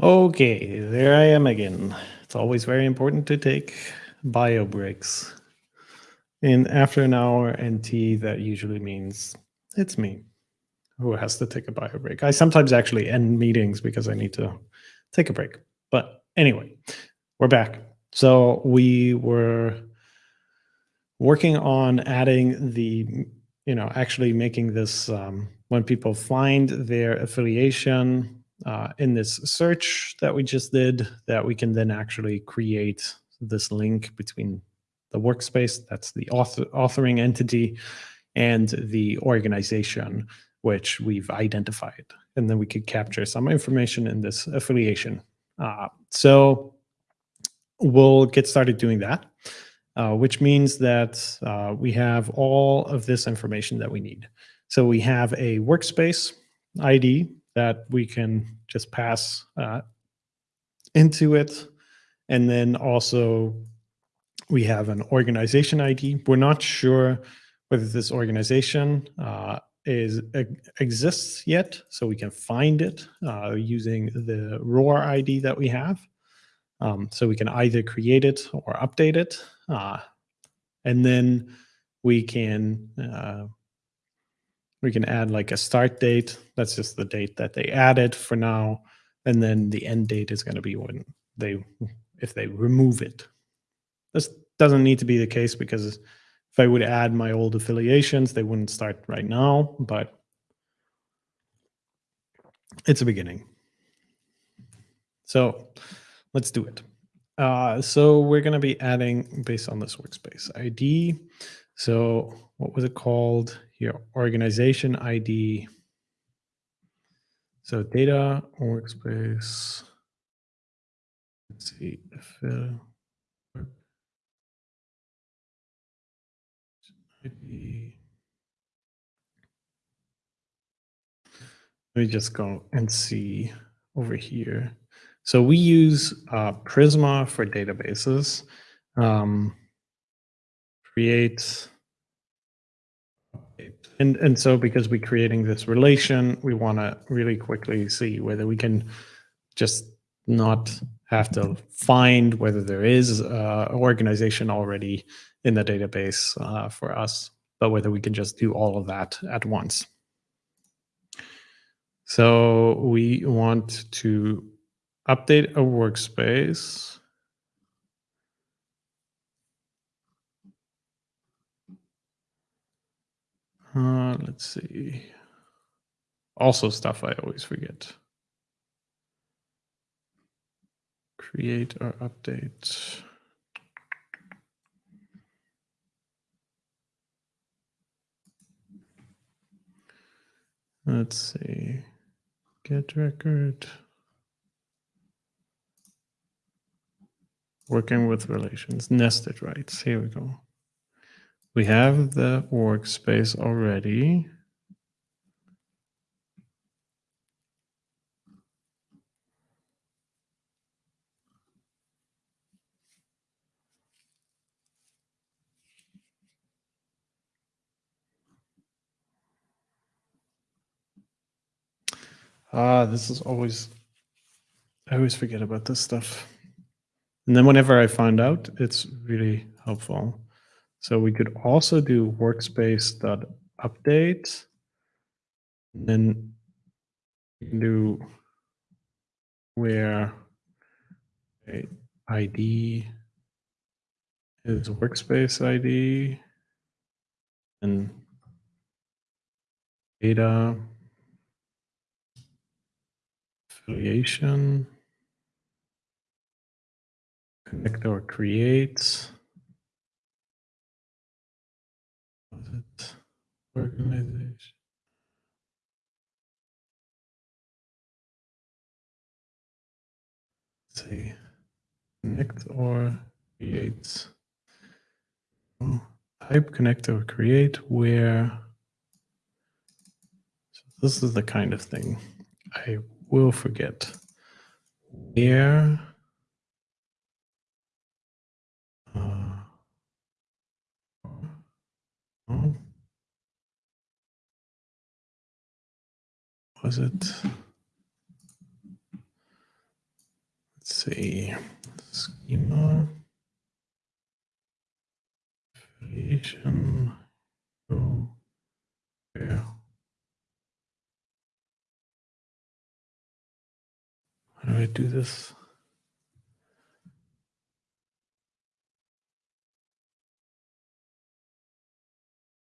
Okay, there I am again. It's always very important to take bio breaks. And after an hour and tea, that usually means it's me who has to take a bio break. I sometimes actually end meetings because I need to take a break. But anyway, we're back. So we were working on adding the, you know, actually making this um, when people find their affiliation uh, in this search that we just did that we can then actually create this link between the workspace, that's the author, authoring entity, and the organization, which we've identified. And then we could capture some information in this affiliation. Uh, so we'll get started doing that, uh, which means that uh, we have all of this information that we need. So we have a workspace ID that we can just pass uh, into it. And then also we have an organization ID. We're not sure whether this organization uh, is exists yet, so we can find it uh, using the ROR ID that we have. Um, so we can either create it or update it. Uh, and then we can uh, we can add like a start date. That's just the date that they added for now. And then the end date is going to be when they, if they remove it. This doesn't need to be the case because if I would add my old affiliations, they wouldn't start right now, but it's a beginning. So let's do it. Uh, so we're going to be adding based on this workspace ID. So what was it called Your Organization ID. So data workspace. Let's see. Fill. ID. Let me just go and see over here. So we use uh, Prisma for databases. Um, create and and so because we're creating this relation, we want to really quickly see whether we can just not have to find whether there is uh, an organization already in the database uh, for us, but whether we can just do all of that at once. So we want to update a workspace. Uh, let's see. Also stuff I always forget. Create or update. Let's see. Get record. Working with relations, nested writes. Here we go. We have the workspace already. Ah, this is always, I always forget about this stuff. And then whenever I find out, it's really helpful. So we could also do workspace.update. Then do where ID is workspace ID and data affiliation. Connect or it organization. Let's see. Connect or create. Oh, type connect or create where so this is the kind of thing I will forget. Where uh, oh, Mm. was it? Let's see. Schema. Affiliation go where How do I do this?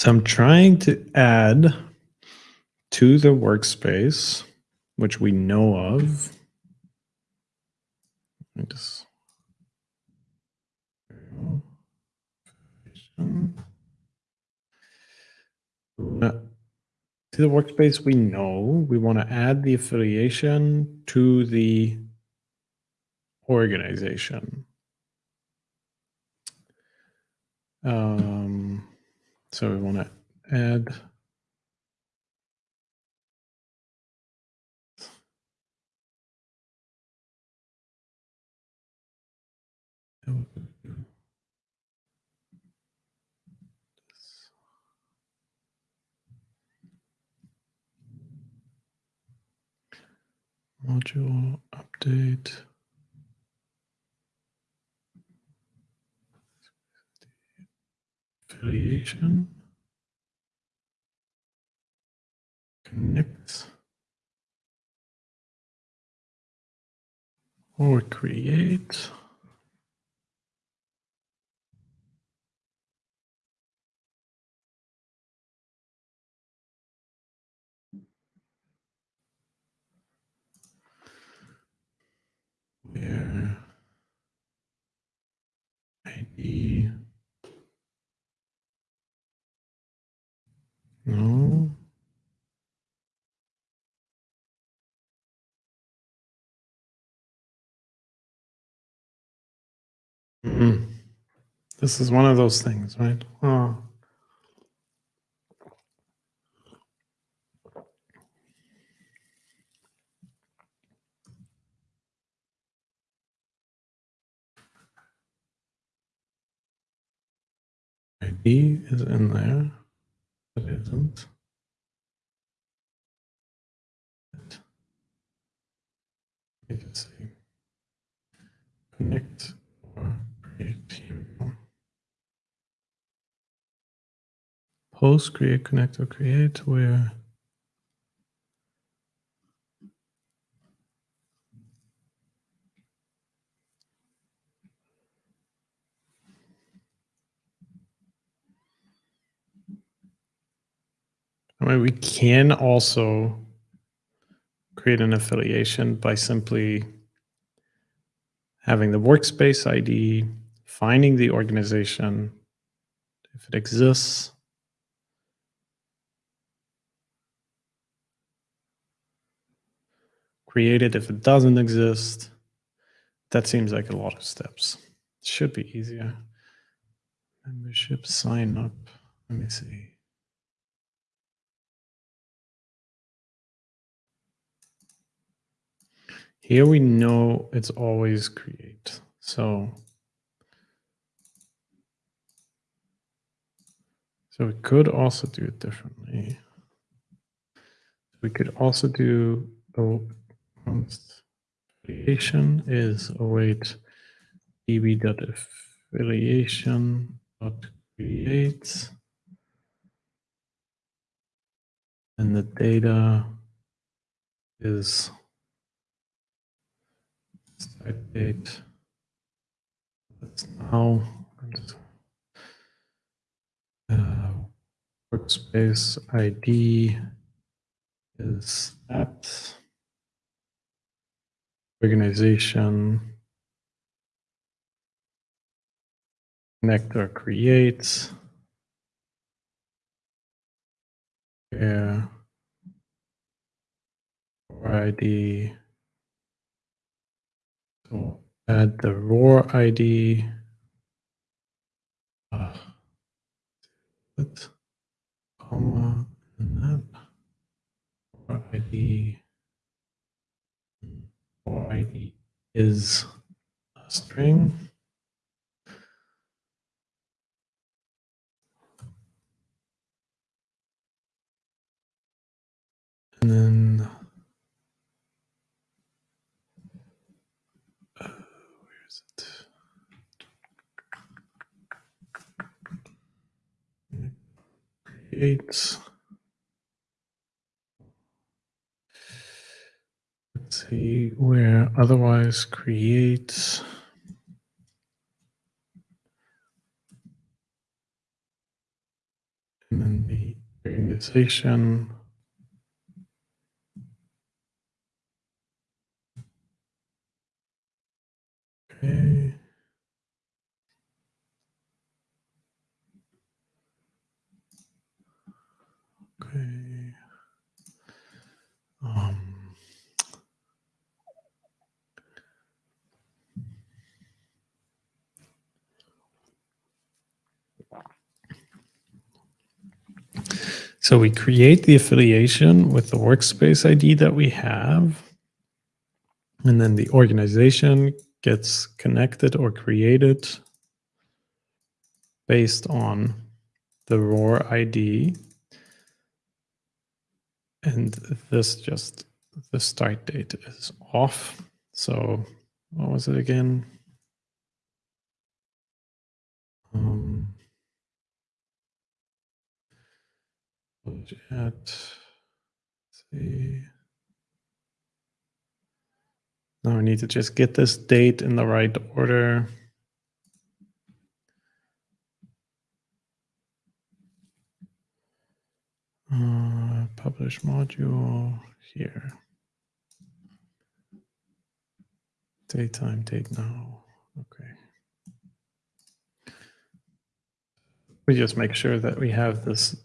So I'm trying to add to the workspace, which we know of. Uh, to the workspace we know, we want to add the affiliation to the organization. Um, so we want to add module update. Affiliation. Connect. Or create. where ID no mm this is one of those things right oh. ID is in there. Isn't. Let me see. Connect or create here. Post, create, connect, or create where I mean, we can also create an affiliation by simply having the workspace ID, finding the organization, if it exists, create it if it doesn't exist. That seems like a lot of steps. should be easier. Membership sign up. Let me see. Here we know it's always create. So, so we could also do it differently. We could also do oh, affiliation is await db.affiliation.create and the data is Start date. That's now. Uh, workspace ID is that. Organization. Connector creates. Yeah. ID so add the ROR ID. Uh, comma and that ID. ROR ID is a string. And then Let's see where otherwise creates. And then the organization. Okay. Um, so we create the affiliation with the workspace ID that we have. And then the organization gets connected or created based on the ROR ID. And this just, the start date is off. So what was it again? Um, at, see. Now I need to just get this date in the right order. Uh, publish module here. Daytime, date now. Okay. We just make sure that we have this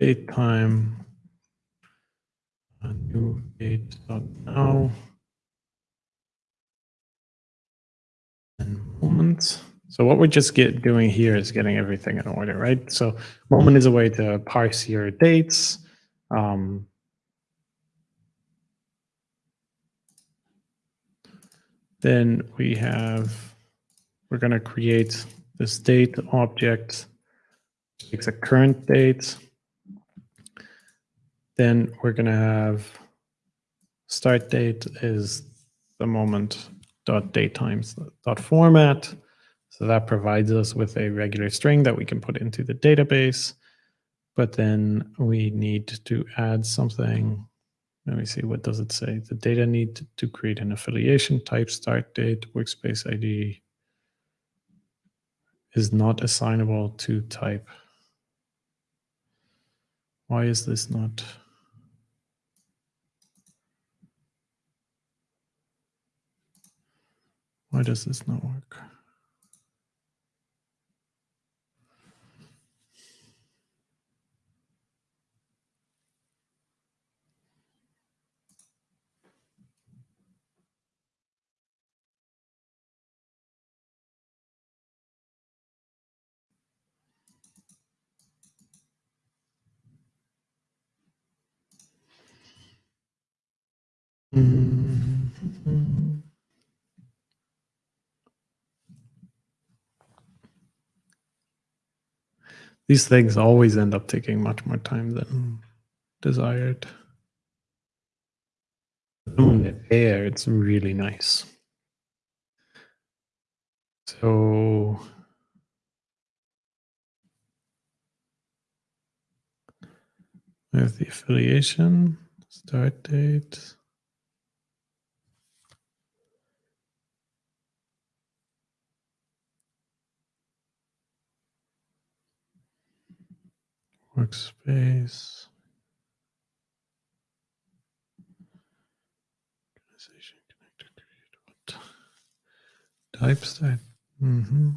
date time new date now. and moment. So what we're just get doing here is getting everything in order, right? So moment is a way to parse your dates. Um, then we have, we're going to create this date object, takes a current date. Then we're going to have start date is the moment dot datetimes dot format. So that provides us with a regular string that we can put into the database. But then we need to add something. Let me see, what does it say? The data need to create an affiliation type start date workspace ID is not assignable to type. Why is this not? Why does this not work? These things always end up taking much more time than desired. Air, it's really nice. So we have the affiliation, start date. Workspace. Organization connected create what? Type style. Mm-hmm.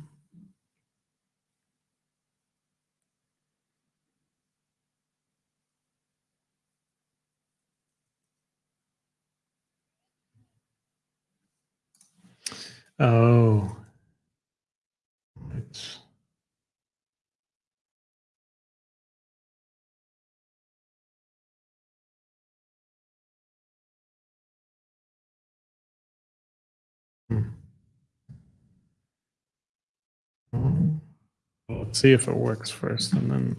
Oh, it's let's see if it works first and then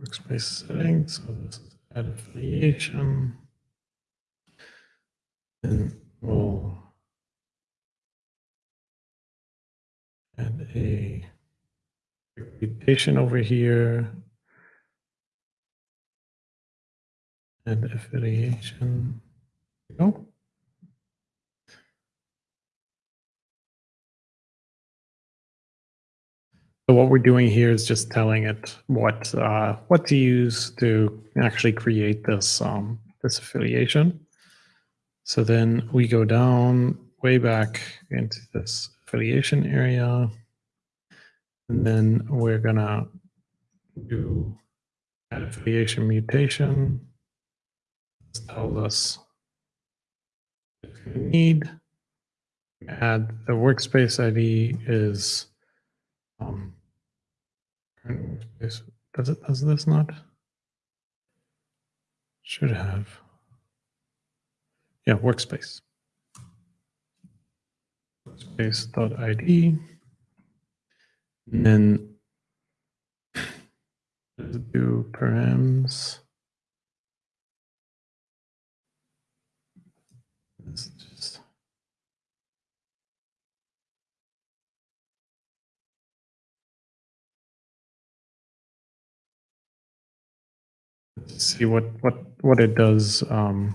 workspace settings. So this is add affiliation. And we'll add a reputation over here. And affiliation. Go. So what we're doing here is just telling it what uh, what to use to actually create this um, this affiliation. So then we go down way back into this affiliation area, and then we're gonna do add affiliation mutation. This tells us what we need. Add the workspace ID is um, does it, does this not? Should have. yeah, workspace. Workspace.id. And then do params. Let's just Let's see what what what it does. Um,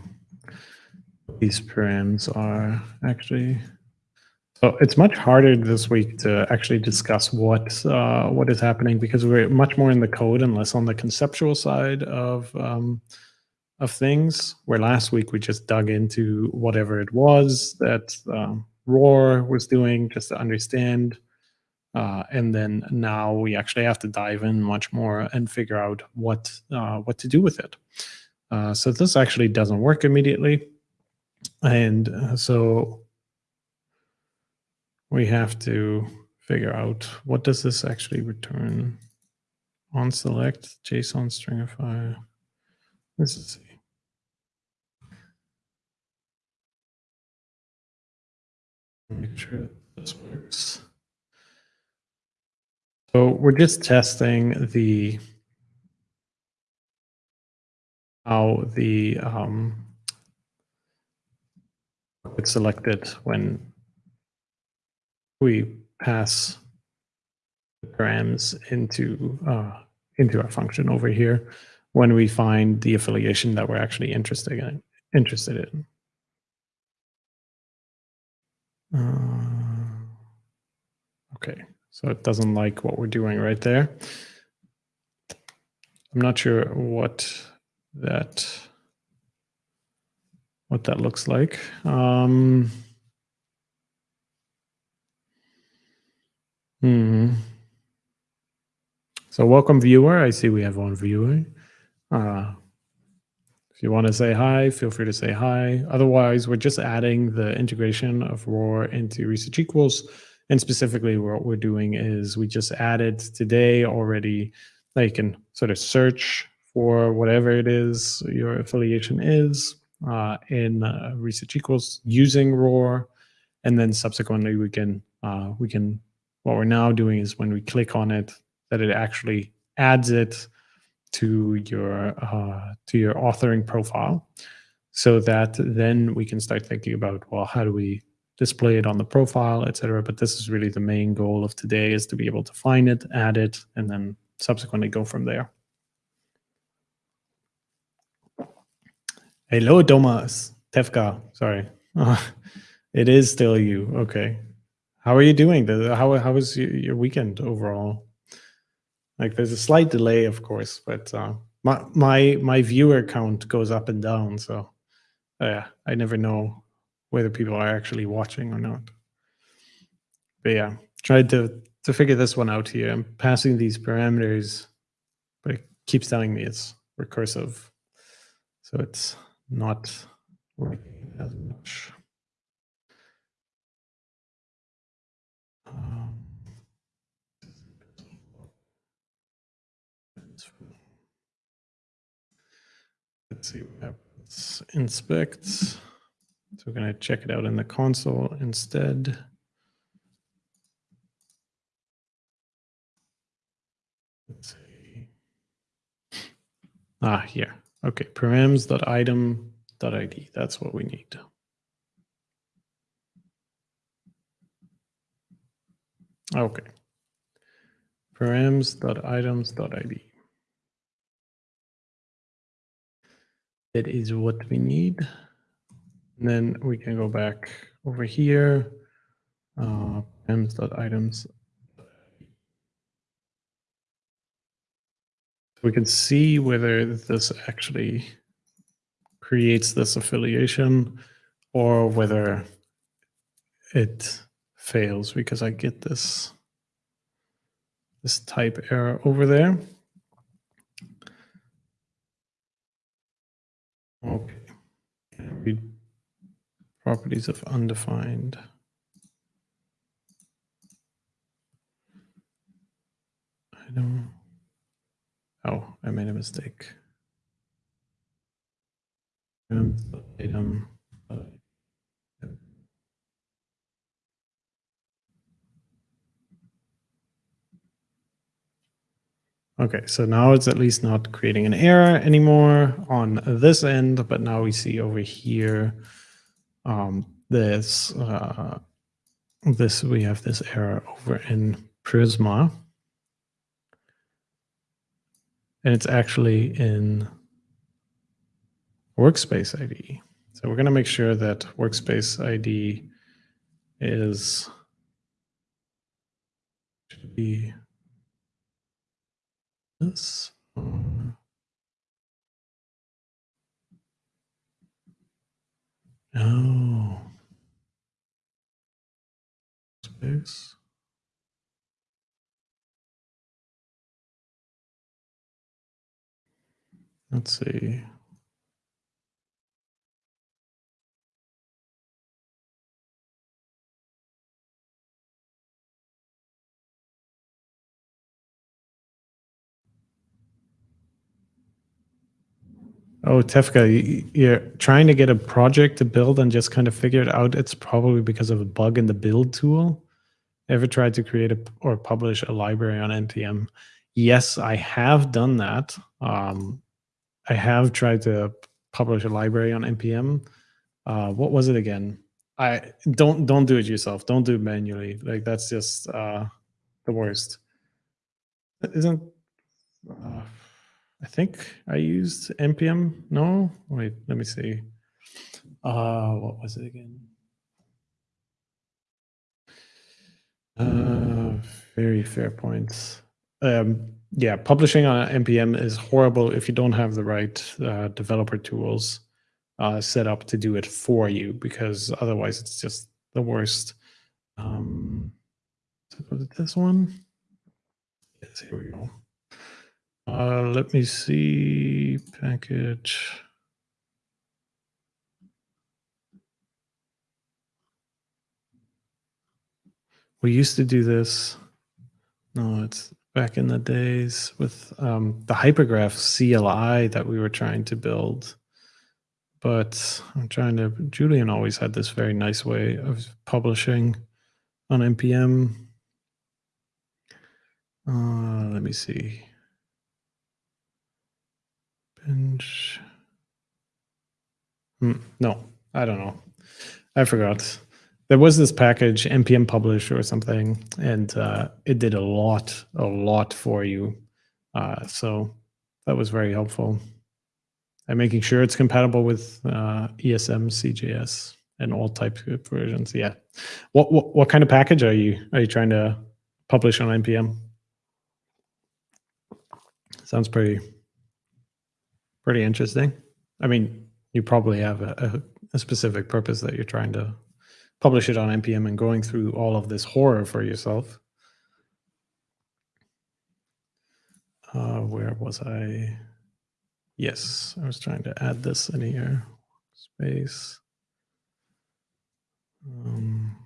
these params are actually. So it's much harder this week to actually discuss what uh, what is happening because we're much more in the code and less on the conceptual side of um, of things. Where last week we just dug into whatever it was that um, ROR was doing just to understand uh, and then now we actually have to dive in much more and figure out what uh, what to do with it. Uh, so this actually doesn't work immediately, and uh, so we have to figure out what does this actually return on select JSON stringify. Let's see. Make sure this works. So we're just testing the how the um, it's selected when we pass the params into uh, into our function over here when we find the affiliation that we're actually interested in. Interested in. Uh, okay. So it doesn't like what we're doing right there. I'm not sure what that what that looks like. Um, hmm. So welcome viewer. I see we have one viewer. Uh, if you want to say hi, feel free to say hi. Otherwise, we're just adding the integration of ROR into research equals and specifically, what we're doing is we just added today already, Now you can sort of search for whatever it is your affiliation is uh, in uh, research equals using ROR. And then subsequently, we can, uh, we can, what we're now doing is when we click on it, that it actually adds it to your uh, to your authoring profile so that then we can start thinking about well how do we display it on the profile, etc. But this is really the main goal of today is to be able to find it, add it, and then subsequently go from there. Hello, Thomas. Tefka, sorry. it is still you. Okay. How are you doing? How, how was your weekend overall? Like there's a slight delay, of course, but uh, my, my, my viewer count goes up and down. So uh, yeah, I never know whether people are actually watching or not. But yeah, tried to to figure this one out here. I'm passing these parameters, but it keeps telling me it's recursive. So it's not working as much. Um, let's see what happens. Inspect. So we're going to check it out in the console instead. Let's see. Ah, here. Okay, params.item.id. That's what we need. Okay. Params.items.id. That is what we need. And then we can go back over here, uh, items. We can see whether this actually creates this affiliation or whether it fails because I get this this type error over there. Okay. Properties of undefined. Item. Oh, I made a mistake. Um, item. Okay, so now it's at least not creating an error anymore on this end, but now we see over here um, this uh, this we have this error over in Prisma, and it's actually in Workspace ID. So we're going to make sure that Workspace ID is should be this. Oh. Space. Let's see. Oh, Tefka, you're trying to get a project to build and just kind of figure it out. It's probably because of a bug in the build tool. Ever tried to create a, or publish a library on NPM? Yes, I have done that. Um, I have tried to publish a library on NPM. Uh, what was it again? I don't don't do it yourself. Don't do it manually. Like that's just uh, the worst. Isn't uh, I think I used npm. No, wait, let me see. Uh, what was it again? Uh, very fair points. Um, yeah, publishing on npm is horrible if you don't have the right uh, developer tools uh, set up to do it for you, because otherwise it's just the worst. Um, was it this one? Yes, here we go. Uh, let me see package. We used to do this. No, it's back in the days with um, the hypergraph CLI that we were trying to build. But I'm trying to, Julian always had this very nice way of publishing on NPM. Uh, let me see. Hmm, no, I don't know. I forgot. There was this package, npm publish or something, and uh, it did a lot, a lot for you. Uh, so that was very helpful. And making sure it's compatible with uh, ESM, CJS, and all TypeScript versions. Yeah. What, what what kind of package are you are you trying to publish on npm? Sounds pretty pretty interesting. I mean, you probably have a, a, a, specific purpose that you're trying to publish it on npm and going through all of this horror for yourself. Uh, where was I? Yes, I was trying to add this in here. Space. Um,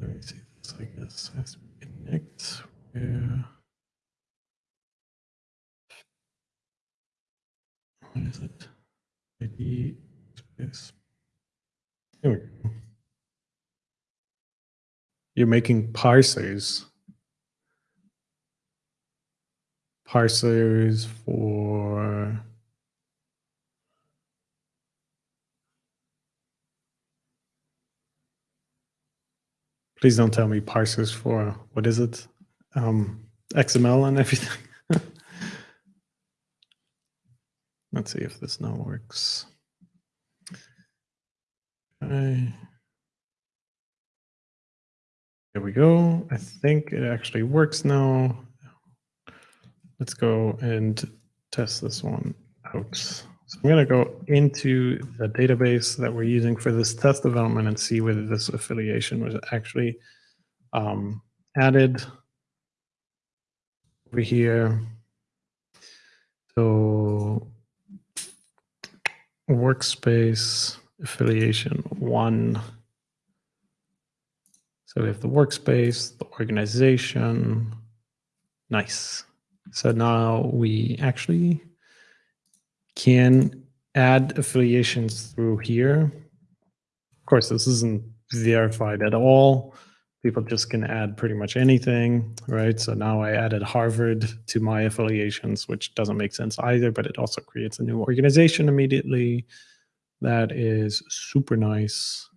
Let me see this, I guess. Has to connect where. What is it? ID space. Here we go. You're making parsers. Parsers for Please don't tell me parsers for, what is it? Um, XML and everything. Let's see if this now works. Okay. There we go. I think it actually works now. Let's go and test this one out. So I'm going to go into the database that we're using for this test development and see whether this affiliation was actually um, added over here. So workspace affiliation one. So we have the workspace, the organization. Nice. So now we actually can add affiliations through here. Of course, this isn't verified at all. People just can add pretty much anything, right? So now I added Harvard to my affiliations, which doesn't make sense either, but it also creates a new organization immediately. That is super nice.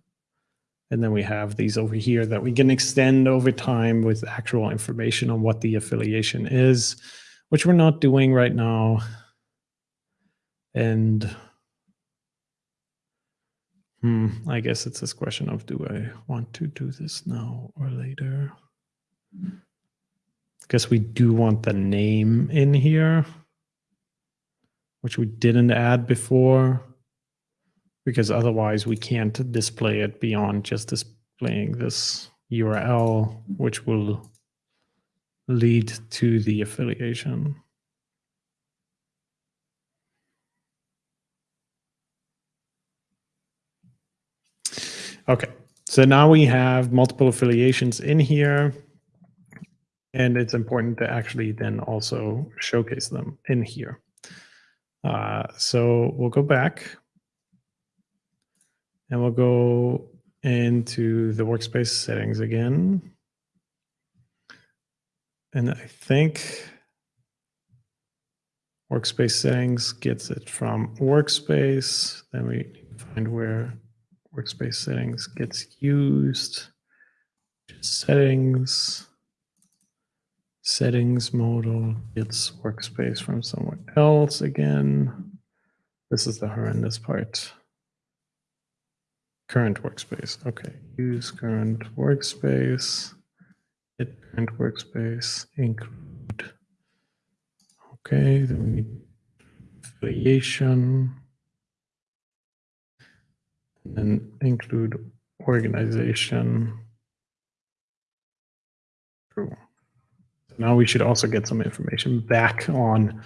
And then we have these over here that we can extend over time with actual information on what the affiliation is, which we're not doing right now. And hmm, I guess it's this question of do I want to do this now or later? Because we do want the name in here, which we didn't add before because otherwise we can't display it beyond just displaying this URL, which will lead to the affiliation. Okay, so now we have multiple affiliations in here. And it's important to actually then also showcase them in here. Uh, so we'll go back and we'll go into the workspace settings again. And I think workspace settings gets it from workspace. Then we find where workspace settings gets used. Settings. Settings modal gets workspace from somewhere else again. This is the horrendous part. Current workspace. Okay. Use current workspace. Hit current workspace. Include. Okay. Then we need affiliation. And include organization. True. Now we should also get some information back on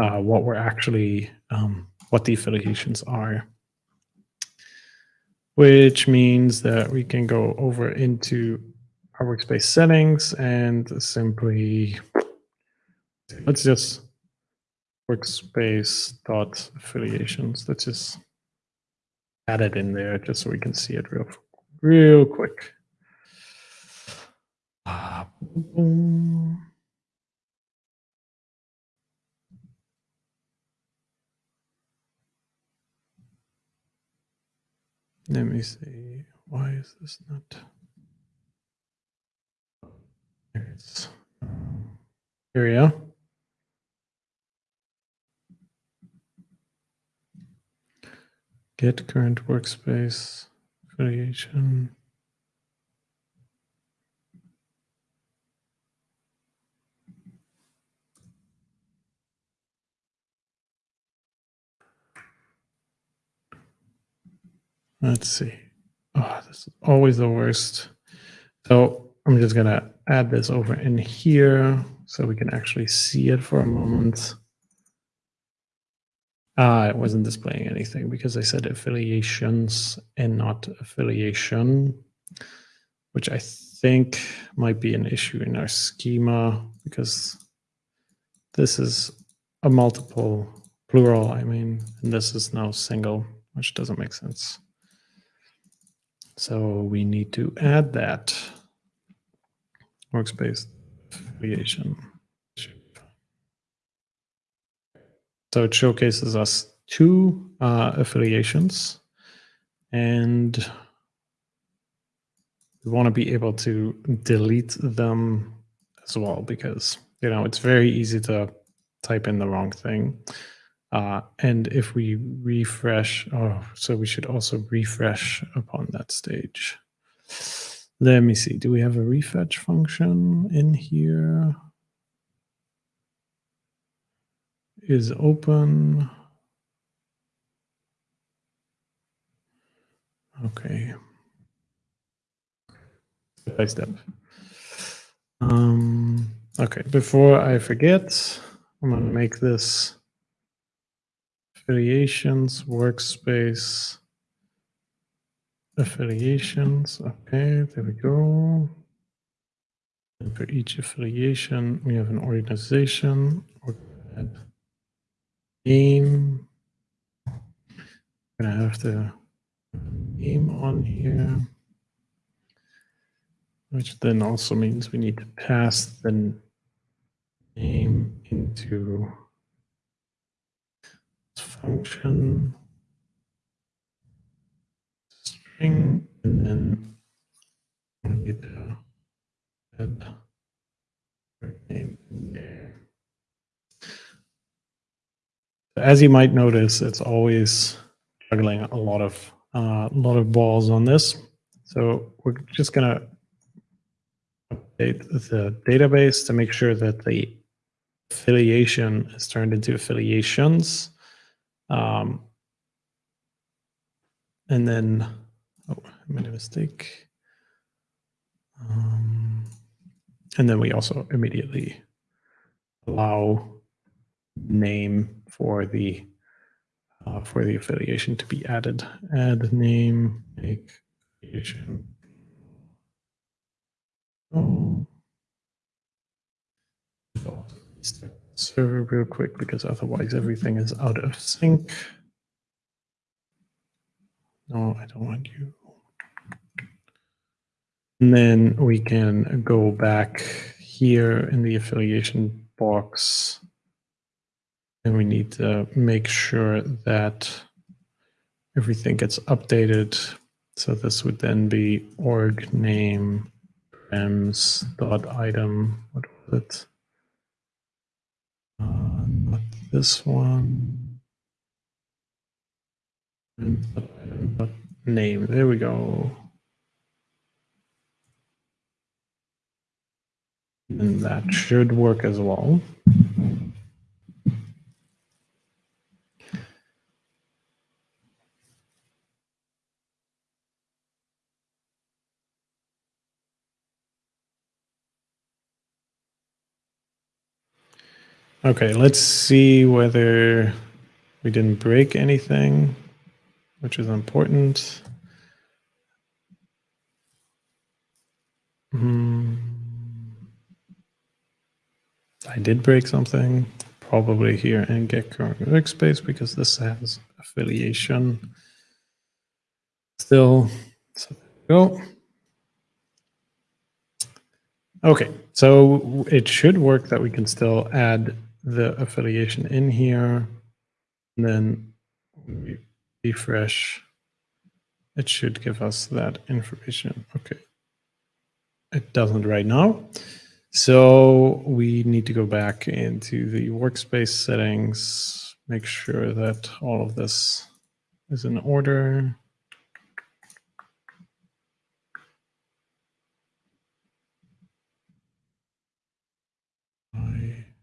uh, what we're actually, um, what the affiliations are which means that we can go over into our workspace settings and simply let's just workspace dot affiliations. Let's just add it in there just so we can see it real, real quick. Uh, Let me see. Why is this not? There It's, here we go. Get current workspace creation. Let's see. Oh, this is always the worst. So I'm just going to add this over in here so we can actually see it for a moment. Ah, it wasn't displaying anything because I said affiliations and not affiliation, which I think might be an issue in our schema because this is a multiple plural, I mean, and this is now single, which doesn't make sense. So we need to add that workspace affiliation. So it showcases us two uh, affiliations and we want to be able to delete them as well because you know it's very easy to type in the wrong thing uh, and if we refresh, oh, so we should also refresh upon that stage. Let me see, do we have a refetch function in here? Is open. Okay. Step by step. Um, okay, before I forget, I'm going to make this affiliations, workspace, affiliations. Okay, there we go. And for each affiliation, we have an organization or name. Gonna have the name on here, which then also means we need to pass the name into function string and then we need to name there. As you might notice, it's always juggling a lot of uh, a lot of balls on this. So we're just gonna update the database to make sure that the affiliation is turned into affiliations. Um, and then, oh, I made a mistake. Um, and then we also immediately allow name for the uh, for the affiliation to be added. Add name, make affiliation. Oh. Server real quick because otherwise everything is out of sync. No, I don't want you. And then we can go back here in the affiliation box and we need to make sure that everything gets updated. So this would then be org name rems dot item. What was it? Uh, not this one. Name. There we go. And that should work as well. Okay, let's see whether we didn't break anything, which is important. Hmm. I did break something, probably here in get current workspace because this has affiliation still. So go. Okay, so it should work that we can still add the affiliation in here. And then we refresh. It should give us that information. Okay. It doesn't right now. So we need to go back into the workspace settings, make sure that all of this is in order.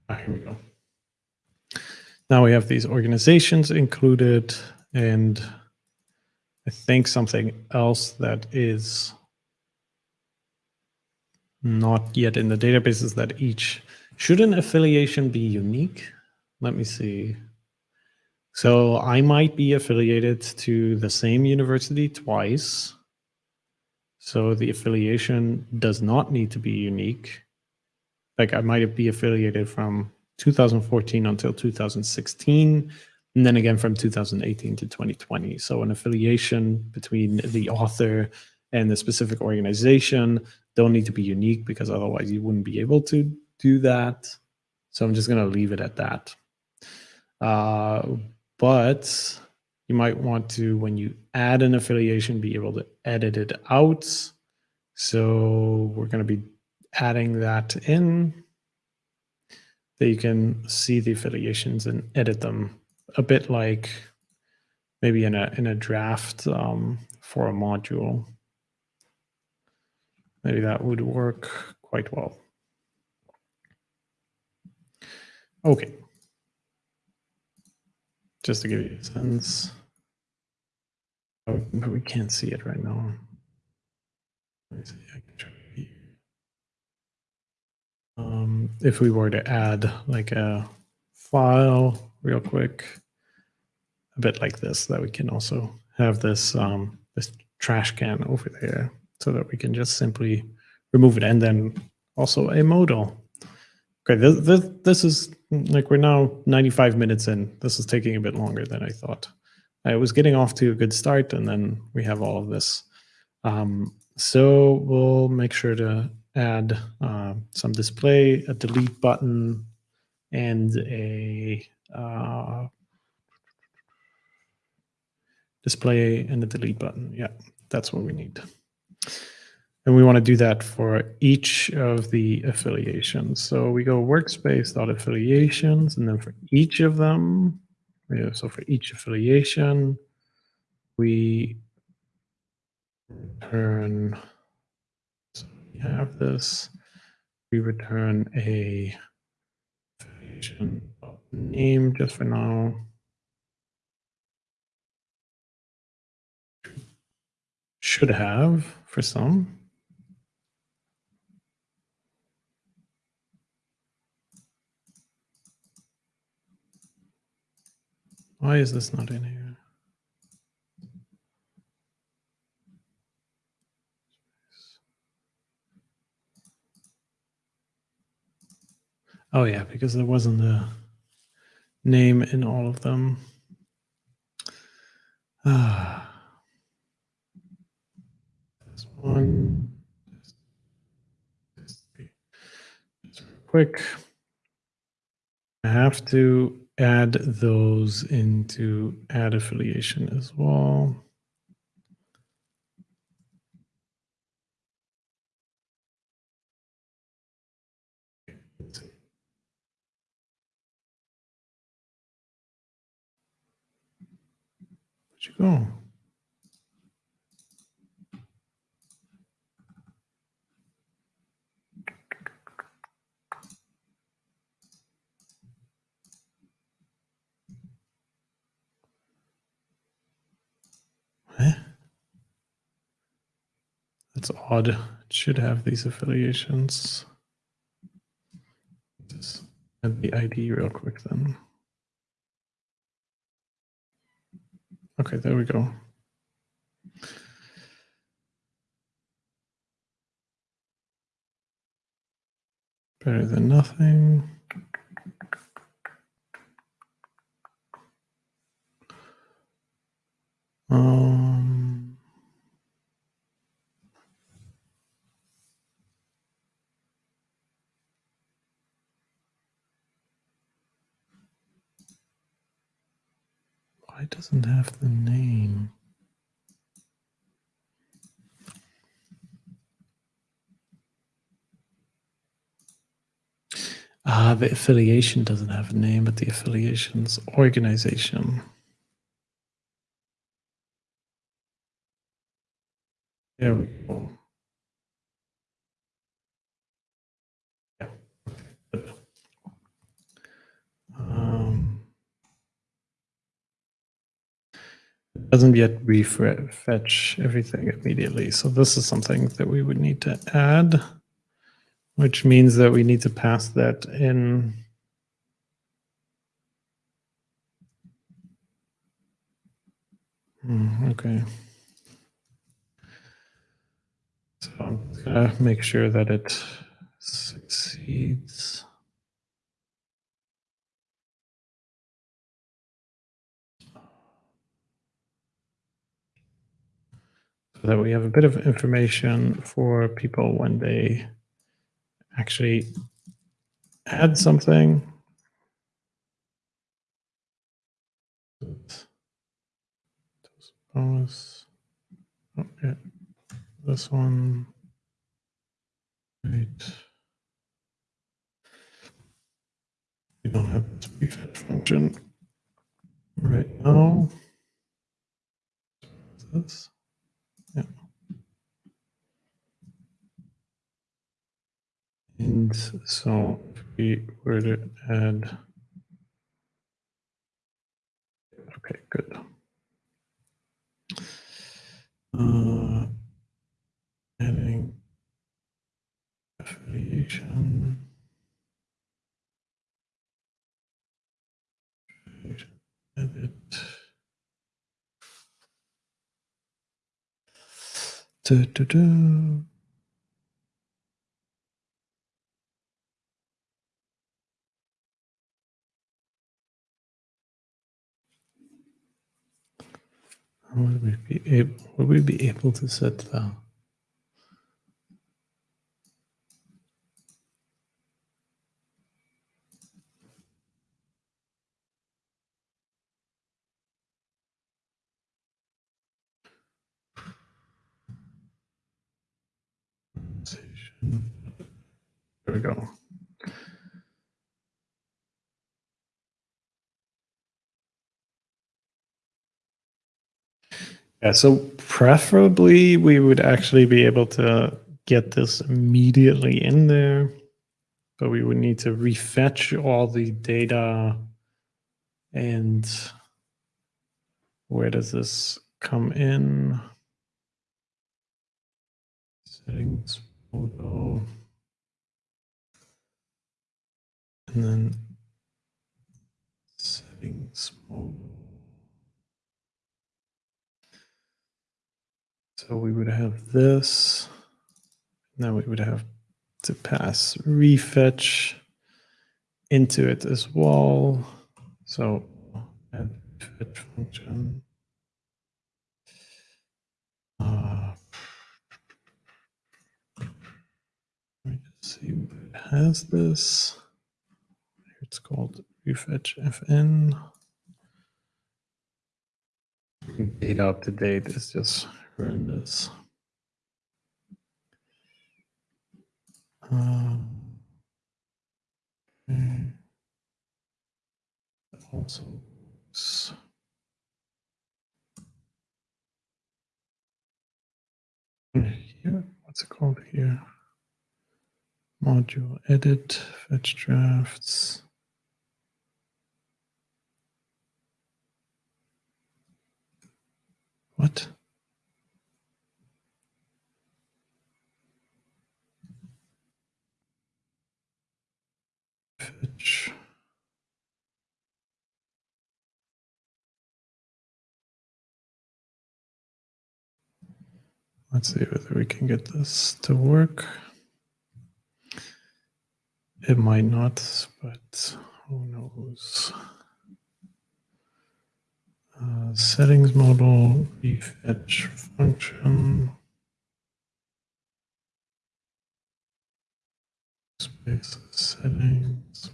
Ah, here we go. Now we have these organizations included and I think something else that is not yet in the database is that each, should an affiliation be unique? Let me see. So I might be affiliated to the same university twice. So the affiliation does not need to be unique. Like I might be affiliated from 2014 until 2016, and then again from 2018 to 2020. So an affiliation between the author and the specific organization don't need to be unique because otherwise you wouldn't be able to do that. So I'm just going to leave it at that. Uh, but you might want to, when you add an affiliation, be able to edit it out. So we're going to be adding that in that you can see the affiliations and edit them a bit like maybe in a in a draft um, for a module. Maybe that would work quite well. Okay. Just to give you a sense. Oh, but we can't see it right now. Let me see. Um, if we were to add like a file real quick, a bit like this, that we can also have this, um, this trash can over there so that we can just simply remove it and then also a modal. Okay, this, this, this is like we're now 95 minutes in. This is taking a bit longer than I thought. I was getting off to a good start and then we have all of this. Um, so we'll make sure to add uh, some display, a delete button, and a uh, display and a delete button. Yeah, that's what we need. And we want to do that for each of the affiliations. So we go workspace.affiliations, and then for each of them, so for each affiliation, we return, so have this, we return a name just for now. Should have for some. Why is this not in here? Oh yeah, because there wasn't a name in all of them. Ah. This one. Quick. I have to add those into add affiliation as well. Go? Eh? That's odd. It should have these affiliations. Just add the ID real quick then. Okay, there we go. Better than nothing. Um, why doesn't have the name? Ah, the affiliation doesn't have a name, but the affiliation's organization. There we go. Doesn't yet refetch everything immediately. So this is something that we would need to add, which means that we need to pass that in. Hmm, okay. So I'm gonna make sure that it succeeds. That we have a bit of information for people when they actually add something. Bonus. Oh, okay this one. Right. We don't have this prefetch function right now. This. Yeah. And so if we were to add, okay, good. Uh, adding affiliation. Edit. Du, du, du. Would we be able, would we be able to set the There we go. Yeah, so preferably we would actually be able to get this immediately in there, but we would need to refetch all the data and where does this come in? Settings, photo. And then settings mode. So we would have this. Now we would have to pass refetch into it as well. So add fetch function. Uh, let me just see what it has this. It's called refetch fn. Data up to date is just horrendous. Um, okay. Also, here, what's it called here? Module edit, fetch drafts. What? Fetch. Let's see whether we can get this to work. It might not, but who knows? Uh, settings model, refetch function. Space settings,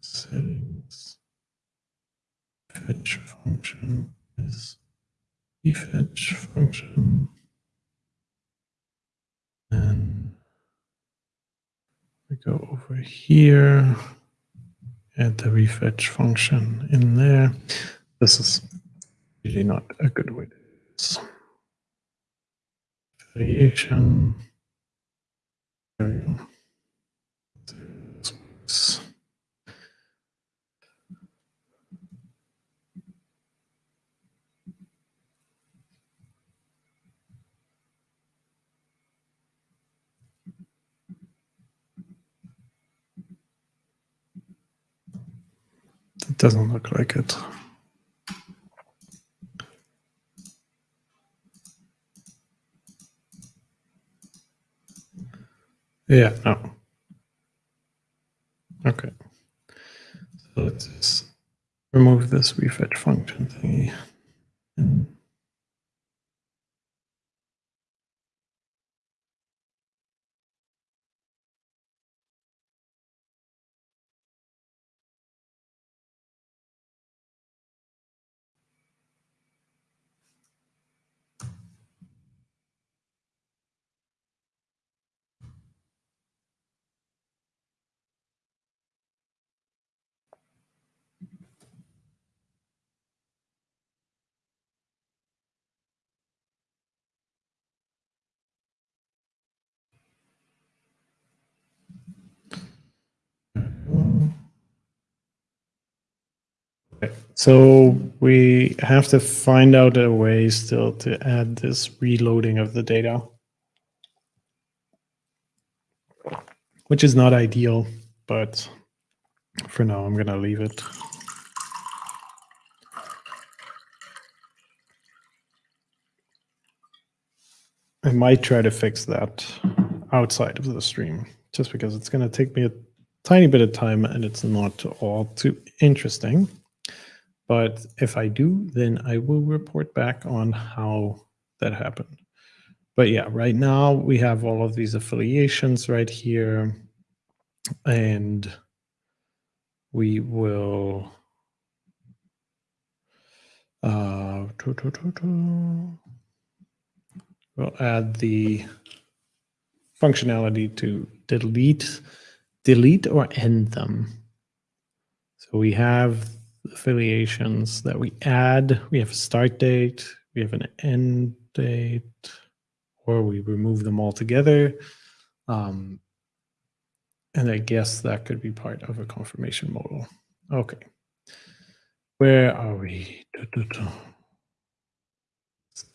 settings. Fetch function is refetch function. And we go over here, add the refetch function in there. This is really not a good way to do this. Variation. There we go. This- It doesn't look like it. Yeah, no. Okay. So let's just remove this refetch function thingy. So we have to find out a way still to add this reloading of the data, which is not ideal, but for now I'm gonna leave it. I might try to fix that outside of the stream, just because it's going to take me a tiny bit of time and it's not all too interesting. But if I do, then I will report back on how that happened. But yeah, right now we have all of these affiliations right here. And we will uh, we'll add the functionality to delete delete or end them. So we have affiliations that we add. We have a start date, we have an end date, or we remove them all together. Um, and I guess that could be part of a confirmation model. Okay. Where are we?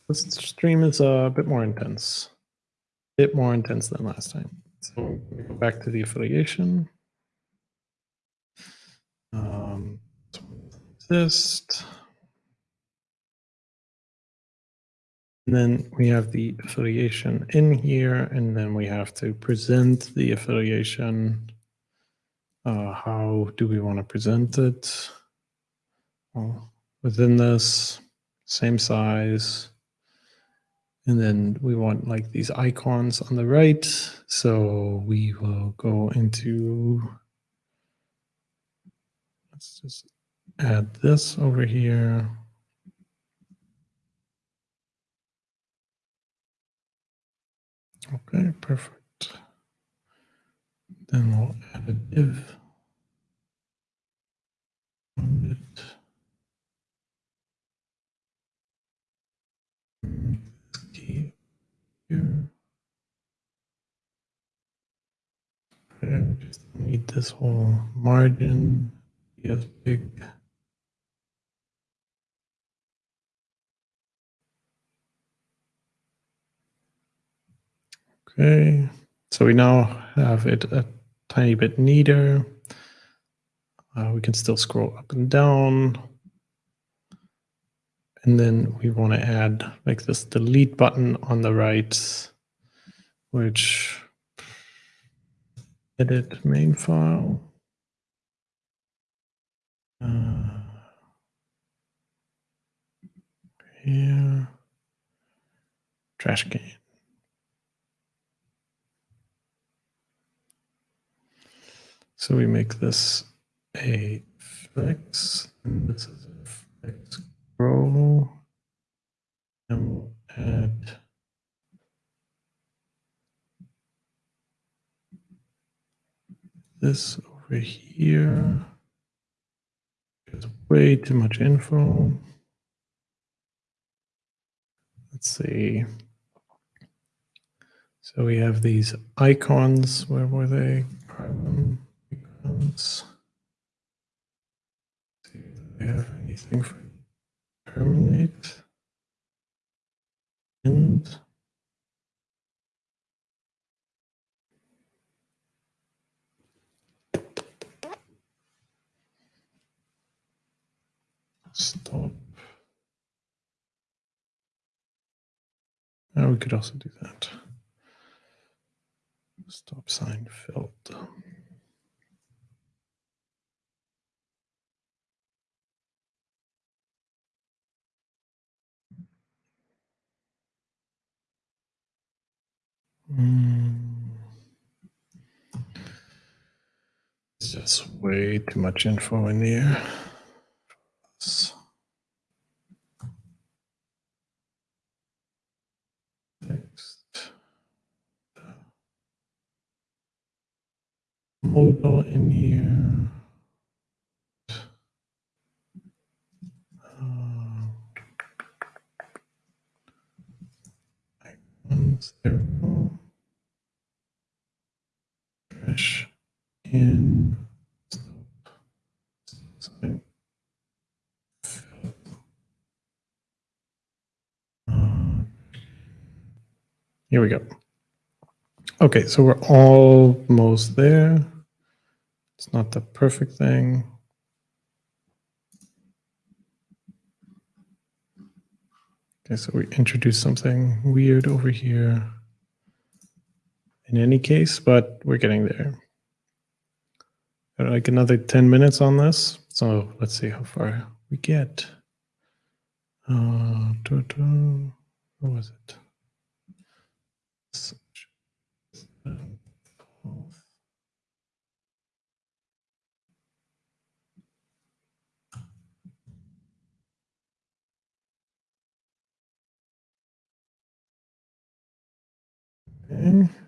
This stream is a bit more intense. A bit more intense than last time. So back to the affiliation. Um, exist. And then we have the affiliation in here, and then we have to present the affiliation. Uh, how do we want to present it? Well, within this, same size. And then we want like these icons on the right. So we will go into, let's just add this over here. Okay, perfect. Then we'll add a div. Here. Okay, just need this whole margin. Yes, big. Okay, so we now have it a tiny bit neater. Uh, we can still scroll up and down. And then we want to add like this delete button on the right, which edit main file. Uh, here, trash can. So we make this a flex, and this is a flex row, and we'll add this over here. There's way too much info. Let's see. So we have these icons. Where were they? See if we have anything for terminate. And Stop. Now we could also do that. Stop sign filled. It's just way too much info in here. Text. Modal in here. Uh, go. In. Here we go. Okay, so we're almost there. It's not the perfect thing. Okay, so we introduced something weird over here in any case, but we're getting there. Like another 10 minutes on this. So let's see how far we get. Uh, what was it? Okay.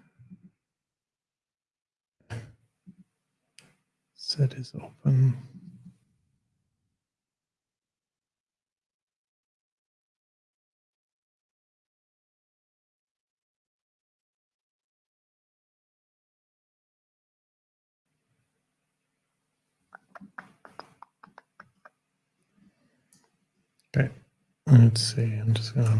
Set is open. Okay, let's see. I'm just gonna.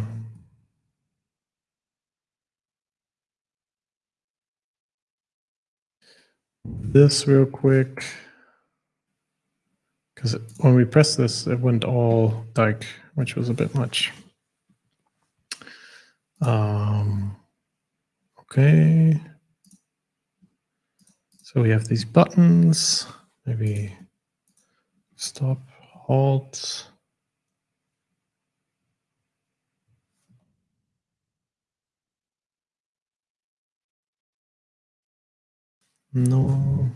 This real quick, because when we pressed this, it went all dark, which was a bit much. Um, okay. So we have these buttons, maybe stop, halt. No.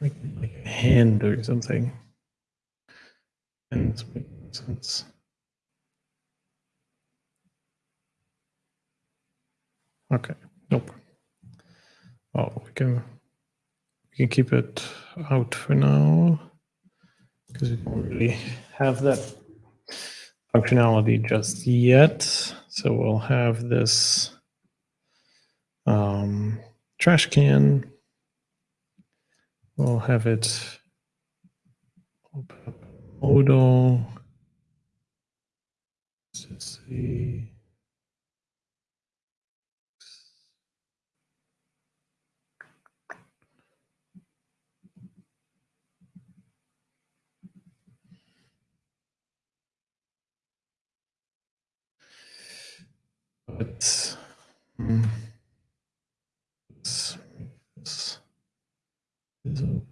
Like, like a hand or something. And sense. Okay. Nope. Oh, we can we can keep it out for now because we don't really have that functionality just yet. So we'll have this um, trash can. We'll have it open up modal. Let's see. But hmm, let's make this is open.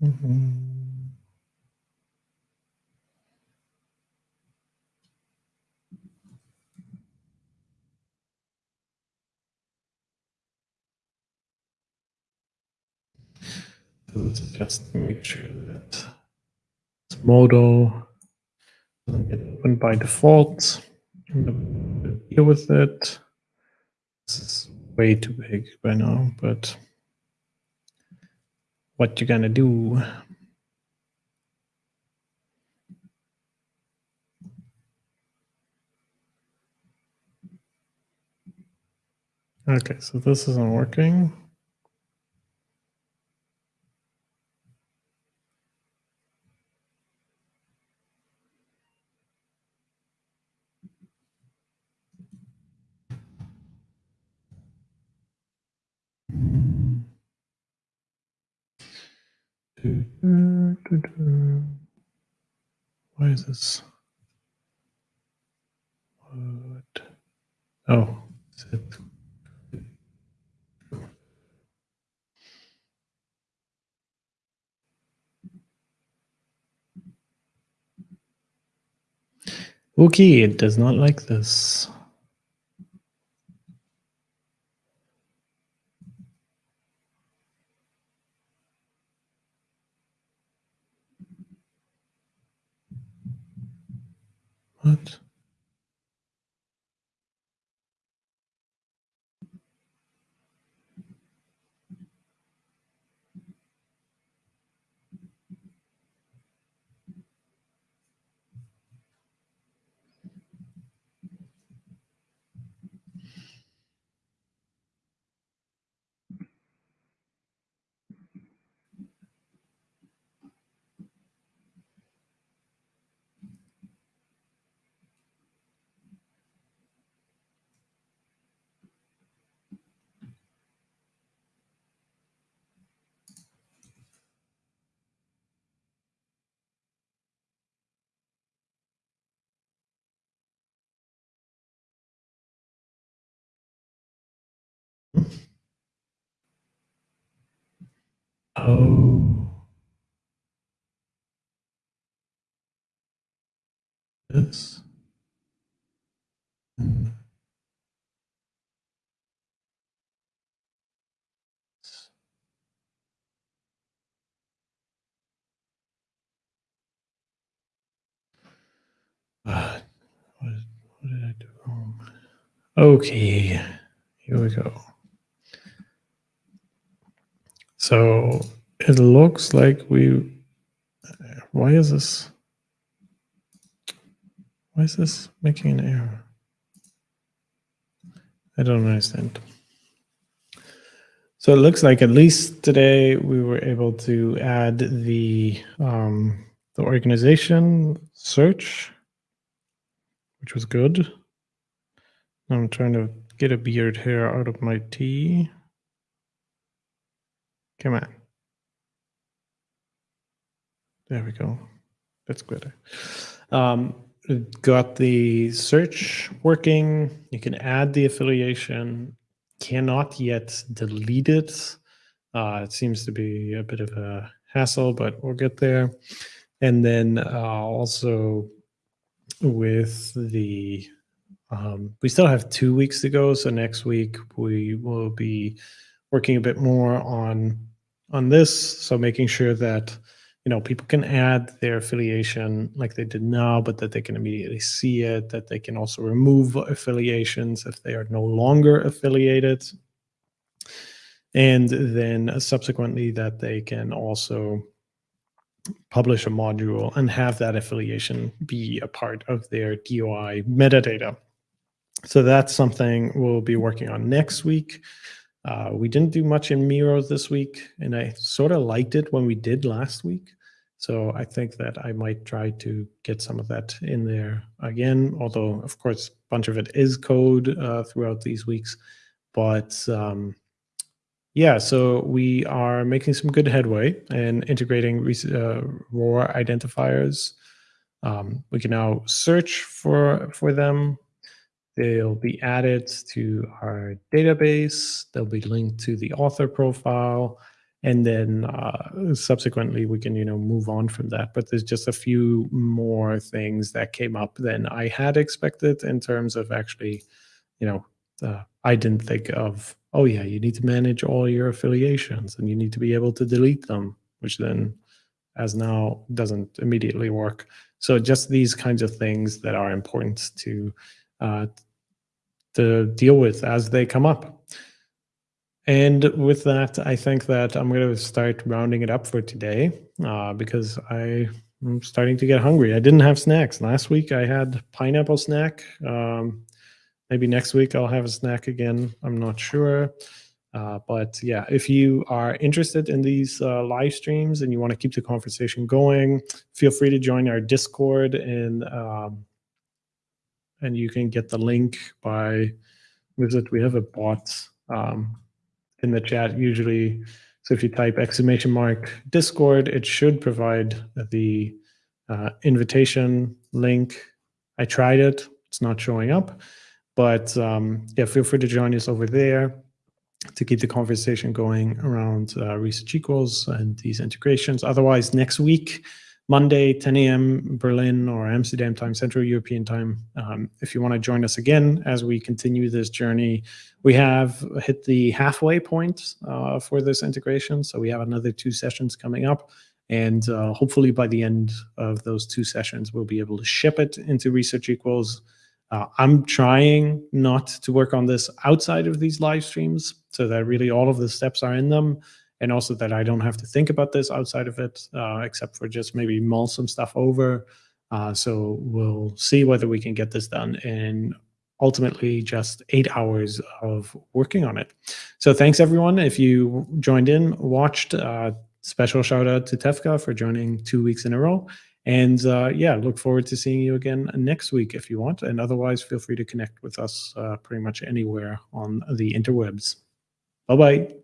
Mhm. Let's just make sure that this modal doesn't get opened by default. Deal with it. This is way too big by now, but what you gonna do? Okay, so this isn't working. Why is this? What? Oh, it? Okay, it does not like this. What? Oh. Hmm. Uh, what, what did I do wrong? Okay, here we go. So it looks like we, why is this, why is this making an error? I don't understand. So it looks like at least today we were able to add the um, the organization search, which was good. I'm trying to get a beard hair out of my tea. Come on. There we go. That's better. Um, got the search working. You can add the affiliation. Cannot yet delete it. Uh, it seems to be a bit of a hassle, but we'll get there. And then uh, also with the, um, we still have two weeks to go. So next week we will be working a bit more on on this. So making sure that you know people can add their affiliation like they did now, but that they can immediately see it. That they can also remove affiliations if they are no longer affiliated, and then subsequently that they can also publish a module and have that affiliation be a part of their DOI metadata. So that's something we'll be working on next week. Uh, we didn't do much in Miro this week, and I sort of liked it when we did last week. So I think that I might try to get some of that in there again, although of course, a bunch of it is code uh, throughout these weeks. But um, yeah, so we are making some good headway and integrating uh, ROR identifiers. Um, we can now search for, for them They'll be added to our database. They'll be linked to the author profile. And then uh, subsequently, we can, you know, move on from that. But there's just a few more things that came up than I had expected in terms of actually, you know, uh, I didn't think of, oh yeah, you need to manage all your affiliations and you need to be able to delete them, which then as now doesn't immediately work. So just these kinds of things that are important to uh, to deal with as they come up. And with that, I think that I'm going to start rounding it up for today uh, because I, am starting to get hungry. I didn't have snacks. Last week I had pineapple snack. Um, maybe next week I'll have a snack again. I'm not sure. Uh, but yeah, if you are interested in these uh, live streams and you want to keep the conversation going, feel free to join our Discord and um, and you can get the link by visit. We have a bot um, in the chat usually. So if you type exclamation mark Discord, it should provide the uh, invitation link. I tried it; it's not showing up. But um, yeah, feel free to join us over there to keep the conversation going around uh, research equals and these integrations. Otherwise, next week Monday, 10 a.m. Berlin or Amsterdam time, Central European time. Um, if you want to join us again as we continue this journey, we have hit the halfway point uh, for this integration. So we have another two sessions coming up. And uh, hopefully by the end of those two sessions, we'll be able to ship it into Research Equals. Uh, I'm trying not to work on this outside of these live streams so that really all of the steps are in them and also that I don't have to think about this outside of it, uh, except for just maybe mull some stuff over. Uh, so we'll see whether we can get this done in ultimately just eight hours of working on it. So thanks everyone. If you joined in, watched, uh, special shout out to Tefka for joining two weeks in a row. And uh, yeah, look forward to seeing you again next week if you want. And otherwise, feel free to connect with us uh, pretty much anywhere on the interwebs. Bye-bye.